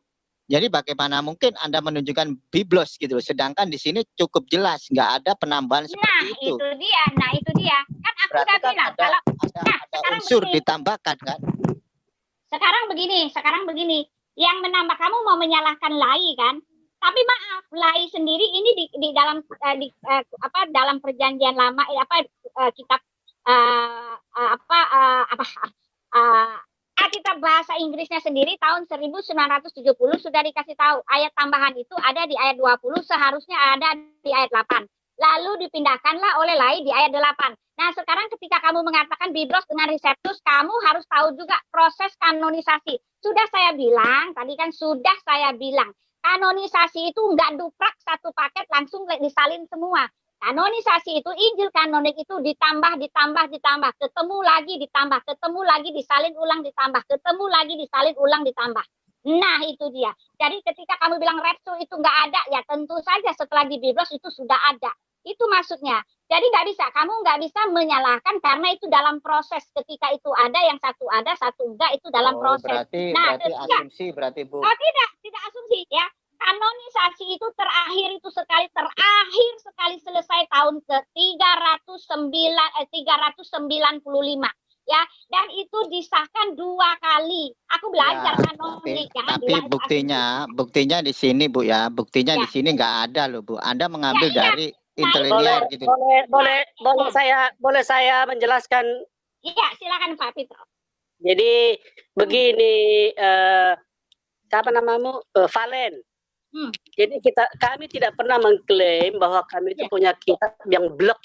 jadi bagaimana mungkin anda menunjukkan biblos gitu loh sedangkan di sini cukup jelas nggak ada penambahan
Nah,
seperti itu
itu dia. Nah, itu dia. Kan aku
berarti
udah
kan
bilang
ada
kalau
ada,
Nah,
ada
sekarang
unsur
begini.
ditambahkan kan
sekarang begini, sekarang begini. Yang menambah kamu mau menyalahkan Lai kan? Tapi maaf, Lai sendiri ini di, di dalam eh, di, eh, apa dalam perjanjian lama eh, apa kitab apa eh, apa eh, Alkitab bahasa Inggrisnya sendiri tahun 1970 sudah dikasih tahu ayat tambahan itu ada di ayat 20 seharusnya ada di ayat 8. Lalu dipindahkanlah oleh Lai di ayat 8. Nah, sekarang ketika kamu mengatakan biblos dengan reseptus, kamu harus tahu juga proses kanonisasi. Sudah saya bilang, tadi kan sudah saya bilang, kanonisasi itu enggak duprak satu paket langsung disalin semua. Kanonisasi itu Injil kanonik itu ditambah, ditambah, ditambah, ketemu lagi, ditambah, ketemu lagi, disalin ulang, ditambah, ketemu lagi, disalin ulang, ditambah. Nah itu dia. Jadi ketika kamu bilang repsu itu nggak ada, ya tentu saja setelah di Biblos itu sudah ada. Itu maksudnya. Jadi nggak bisa, kamu nggak bisa menyalahkan karena itu dalam proses. Ketika itu ada, yang satu ada, satu enggak, itu dalam
Oh,
proses.
berarti
Nah,
berarti
tidak.
asumsi berarti bu
Oh tidak, tidak asumsi ya. Kanonisasi itu terakhir itu sekali terakhir sekali selesai tahun ke 309 eh 395 ya dan itu disahkan dua kali. Aku belajar
Ya,
kanonik
tapi,
jangan
tapi
itu
buktinya buktinya di sini bu ya buktinya
Ya.
di sini nggak ada loh bu anda mengambil
Ya, iya.
dari
Boleh,
interlinear gitu
boleh, boleh, boleh saya, boleh saya menjelaskan.
Iya, silakan Pak Fitro.
Jadi begini, eh, siapa namamu? Eh, Valen.
Hmm.
Jadi kita, kami tidak pernah mengklaim bahwa kami itu
Ya.
punya kitab yang blok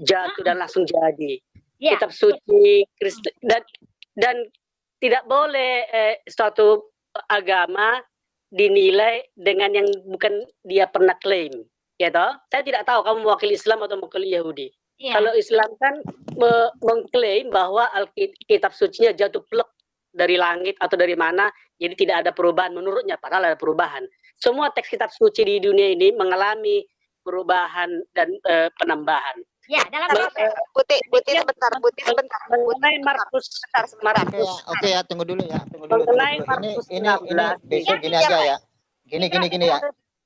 jatuh dan langsung jadi.
Ya.
Kitab suci Kristen dan dan tidak boleh eh, suatu agama dinilai dengan yang bukan dia pernah klaim. Ya toh? Saya tidak tahu kamu mewakili Islam atau mewakili Yahudi.
Iya.
Kalau Islam kan me- mengklaim bahwa Alkitab sucinya jatuh plek dari langit atau dari mana, jadi tidak ada perubahan menurutnya, padahal ada perubahan. Semua teks kitab suci di dunia ini mengalami perubahan dan eh, penambahan.
Ya, dalam proses.
Buti, Buti
Ya.
sebentar, Buti sebentar.
Mengenai Markus
sebentar, sebentar.
oke ya oke ya tunggu dulu ya tunggu dulu, tunggu
Mengenai
dulu. ini
Markus
ini ini
16.
besok gini
iya,
aja
Pak.
ya gini gini gini ya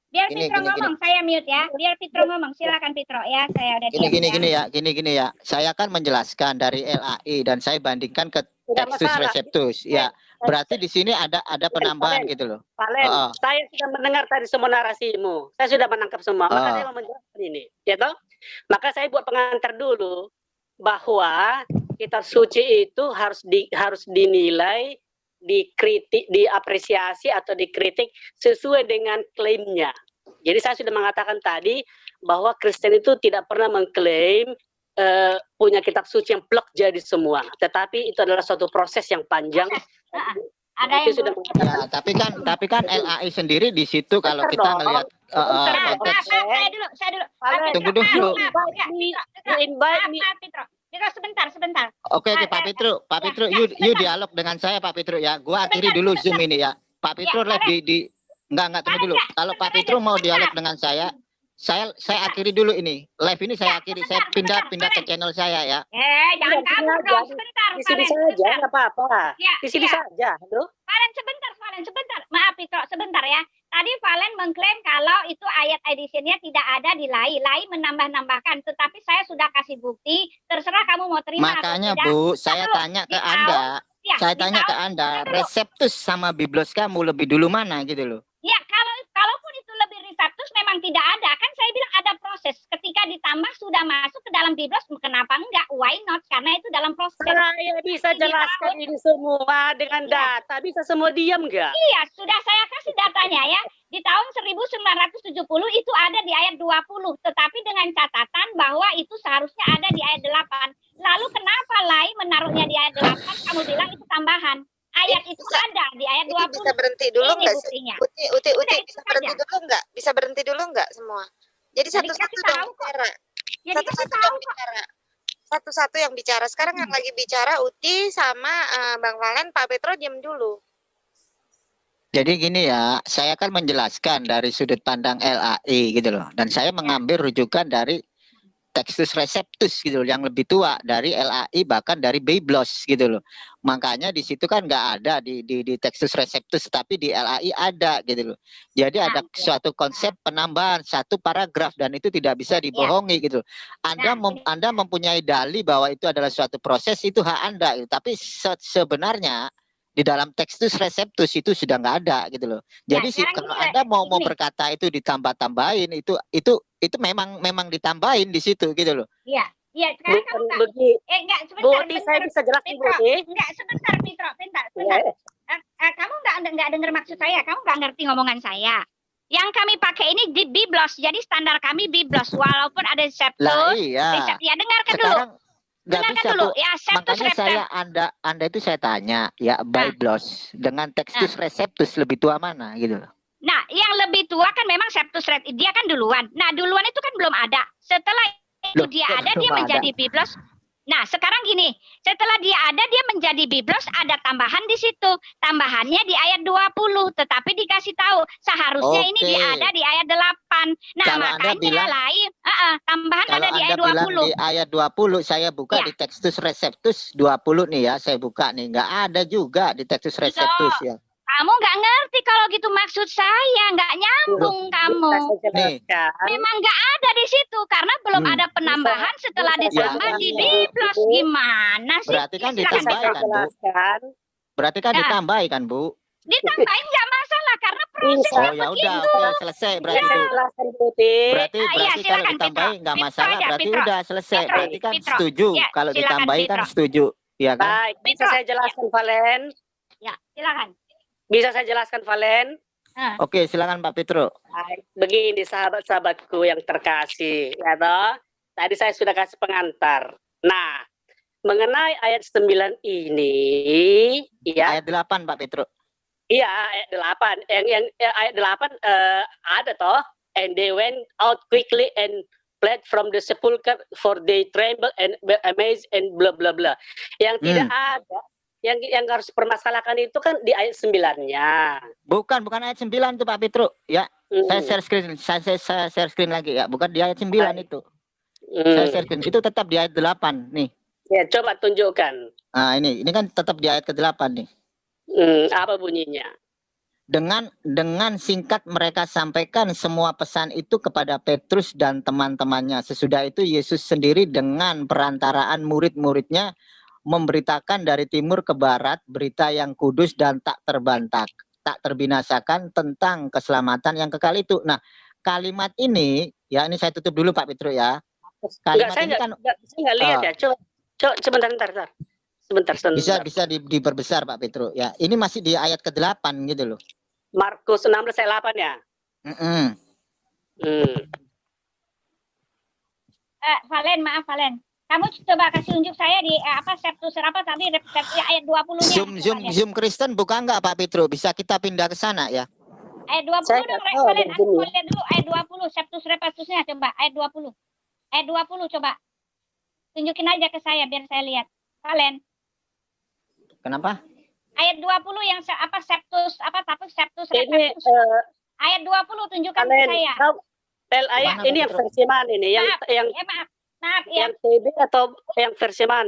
Biar
Gini,
Fitro
gini,
ngomong, saya mute ya. Biar Fitro ngomong, silakan Fitro ya. Saya udah
Gini
diam
gini
ya.
gini ya, gini gini ya. Saya kan menjelaskan dari LAI dan saya bandingkan ke
Tidak
Textus
masalah.
Receptus. Ya, berarti di sini ada ada penambahan
Valen.
gitu loh.
Valen,
Oh.
saya sudah mendengar tadi semua narasimu. Saya sudah menangkap semua. Maka
Oh.
saya mau menjelaskan ini, ya toh? Maka saya buat pengantar dulu bahwa kitab suci itu harus di, harus dinilai, dikritik, diapresiasi atau dikritik sesuai dengan klaimnya. Jadi saya sudah mengatakan tadi bahwa Kristen itu tidak pernah mengklaim eh, punya kitab suci yang plek jadi semua, tetapi itu adalah suatu proses yang panjang.
Ah, Ada yang
sudah
Ya, tapi kan tapi kan LAI sendiri di situ kalau
Bentar
kita ngelihat
Bentar
Nah,
dong.
konteks
saya dulu, saya dulu.
Tunggu dulu.
invite
ya,
me.
Fitro, sebentar, sebentar.
Oke
Ah,
Pak Petro, Pak
ya,
Petro,
ya,
you you dialog dengan saya Pak Petro ya. Gua akhiri dulu
sebentar.
Zoom ini ya. Pak Petro
Ya,
live di di enggak enggak tunggu dulu.
ya,
Kalau Pak
aja,
mau dialog dengan saya, saya saya akhiri dulu ini. Live ini saya
Ya,
akhiri. Saya pindah
sebentar,
pindah ke channel saya ya.
Eh, jangan
Iya,
kabur dong, sebentar,
Di sini saja, nggak apa-apa.
Ya,
Di sini
iya.
saja, halo.
Valen sebentar, Valen sebentar. Maaf Fitro, sebentar ya. Tadi Valen mengklaim kalau itu ayat editionnya tidak ada di LAI. LAI menambah-nambahkan, tetapi saya sudah kasih bukti. Terserah kamu mau terima
Makanya
atau tidak.
Bu, saya tanya ke Anda.
Ya,
Saya tanya ke Anda, reseptus sama biblos kamu lebih dulu mana gitu loh.
Ya, kalau kalaupun itu lebih reseptus memang tidak ada. Kan saya bilang ada proses. Ketika ditambah sudah masuk ke dalam biblos, kenapa enggak? Why not? Karena itu dalam proses.
Saya bisa jelaskan ini semua dengan
Iya.
data. Bisa semua diam nggak?
Iya, sudah saya kasih datanya ya. Di tahun 1970 itu ada di ayat 20, tetapi dengan catatan bahwa itu seharusnya ada di ayat 8. Lalu kenapa Lai menaruhnya di ayat 8? Kamu bilang itu tambahan. Ayat itu
Bisa-
ada di ayat
Ini
20.
bisa berhenti dulu
Ini
nggak sih?
buktinya.
Uti, uti,
Udah,
uti,
itu
bisa berhenti
saja.
dulu nggak? Bisa berhenti dulu nggak semua? Jadi satu-satu dong
tahu
bicara.
Ya
Satu-satu
kok.
bicara. Satu-satu yang bicara. Sekarang yang lagi bicara Uti sama eh, Bang Valen, Pak Petro diam dulu.
Jadi gini ya, saya kan menjelaskan dari sudut pandang LAI gitu loh. Dan saya mengambil rujukan dari Textus Receptus gitu loh, yang lebih tua dari LAI bahkan dari Biblos gitu loh. Makanya di situ kan nggak ada di, di di Textus Receptus, tapi di LAI ada gitu loh. Jadi ada
Nah, iya.
suatu konsep penambahan satu paragraf dan itu tidak bisa dibohongi gitu. loh. Anda
Nah,
mem- Anda mempunyai dalih bahwa itu adalah suatu proses itu hak Anda gitu. Tapi se- sebenarnya di dalam Textus Receptus itu sudah nggak ada gitu loh.
Ya,
Jadi sih
sekarang
kalau Anda mau mau berkata itu ditambah-tambahin itu itu itu memang memang ditambahin di situ gitu loh.
Iya, iya. Sekarang kamu
Bukan
enggak,
begitu.
eh enggak
Bu
sebentar,
Oti, saya
sebentar.
bisa jelaskan Bu
Petro,
Oti.
enggak sebentar, Petro, sebentar,
Ya,
sebentar. Eh, eh, kamu enggak enggak dengar maksud saya, kamu enggak ngerti ngomongan saya. Yang kami pakai ini di Biblos, jadi standar kami Biblos, walaupun ada
Lah
Septus,
iya.
Resep- ya dengarkan dulu,
Sekarang nggak
dengarkan
bisa
dulu,
Bu.
ya Septus
Makanya saya Anda Anda itu saya tanya ya Biblos dengan Textus Receptus lebih tua mana gitu loh.
Nah, yang lebih tua kan memang Septus Red, dia kan duluan. Nah, duluan itu kan belum ada. Setelah itu
Loh,
dia ada, dia
ada?
menjadi Biblos. Nah, sekarang gini, setelah dia ada, dia menjadi Biblos, ada tambahan di situ. Tambahannya di ayat 20, tetapi dikasih tahu seharusnya ini
Oke.
dia ada di ayat 8. Nah,
Kalau Anda
makanya
bilang-
lain, uh-uh, tambahan
Kalau
ada di
Anda
ayat
bilang
20.
di ayat 20 saya buka
Ya.
di Textus Receptus 20 nih ya, saya buka nih. nggak ada juga di Textus Receptus ya.
Kamu nggak ngerti kalau gitu maksud saya, nggak nyambung kamu.
Saya jelaskan.
Memang nggak ada di situ karena belum
Hmm.
ada penambahan setelah
bisa
ditambah
saya
di. Biblos gimana sih?
Berarti kan ditambahin kan, Bu? Berarti kan
Ya.
ditambahin kan, Bu?
Ditambahin nggak masalah karena prosesnya
Oh ya udah,
begitu.
oke selesai berarti
Oti.
Berarti
Ah, iya,
berarti kalau
silakan,
ditambahin
Pitro.
nggak masalah,
aja,
berarti
Pitro.
udah selesai.
Pitro,
Berarti kan
Pitro.
setuju
Ya,
kalau ditambahin kan setuju, ya kan?
Baik, bisa saya jelaskan Valen.
Ya, silakan.
Bisa saya jelaskan Valen.
Oke, silakan Pak Petro.
Baik, begini sahabat-sahabatku yang terkasih, ya toh. Tadi saya sudah kasih pengantar. Nah, mengenai ayat 9 ini, ya,
Ayat 8 Pak Petro.
iya ayat 8. Yang yang ya, ayat 8 eh, ada toh, and they went out quickly and fled from the sepulchre for they trembled and were amazed and bla bla bla. Yang tidak ada yang yang harus permasalahkan itu kan di ayat 9-nya.
Bukan, bukan ayat 9 itu Pak Petro. Ya, saya share screen, saya, saya, saya share screen lagi ya. Bukan di ayat 9
Baik.
itu.
Hmm.
Saya share screen. Itu tetap di ayat 8 nih.
Ya, coba tunjukkan.
Nah, ini ini kan tetap di ayat ke-8 nih.
Hmm, apa bunyinya?
dengan dengan singkat mereka sampaikan semua pesan itu kepada Petrus dan teman-temannya. Sesudah itu Yesus sendiri dengan perantaraan murid-muridnya memberitakan dari timur ke barat berita yang kudus dan tak terbantak, tak terbinasakan tentang keselamatan yang kekal itu. Nah, kalimat ini ya ini saya tutup dulu Pak Petrus ya.
Enggak,
Kalimat
saya
ini kan
nggak- saya nggak lihat
Ah.
ya. Coba, coba sebentar, sebentar, sebentar. Sebentar, sebentar.
bisa bisa di- diperbesar Pak Petrus ya. Ini masih di ayat ke-8 gitu loh.
Markus 16 ayat 8 ya.
Mm-mm.
Hmm.
Eh, Valen, maaf Valen. Kamu coba kasih unjuk saya di eh, apa Septus apa tadi Septus ayat 20-nya.
Zoom
Coba
zoom
lihat.
zoom Kristen buka nggak Pak Petrus? Bisa kita pindah ke sana ya.
Ayat 20
Saya
dong,
tahu
Valen.
di
Aku mau lihat dulu ayat 20 Septus Repastusnya coba ayat 20. Ayat 20 coba. Tunjukin aja ke saya biar saya lihat. Valen,
Kenapa?
ayat 20 yang se- apa Septus apa tapi Septus
Ini
Repastus.
eh,
Ayat 20 tunjukkan ke
kalian
saya.
tahu L ayat ini yang versi mana ini? Yang
Maaf.
yang
Eh maaf. Ya.
yang TB atau yang versi mana?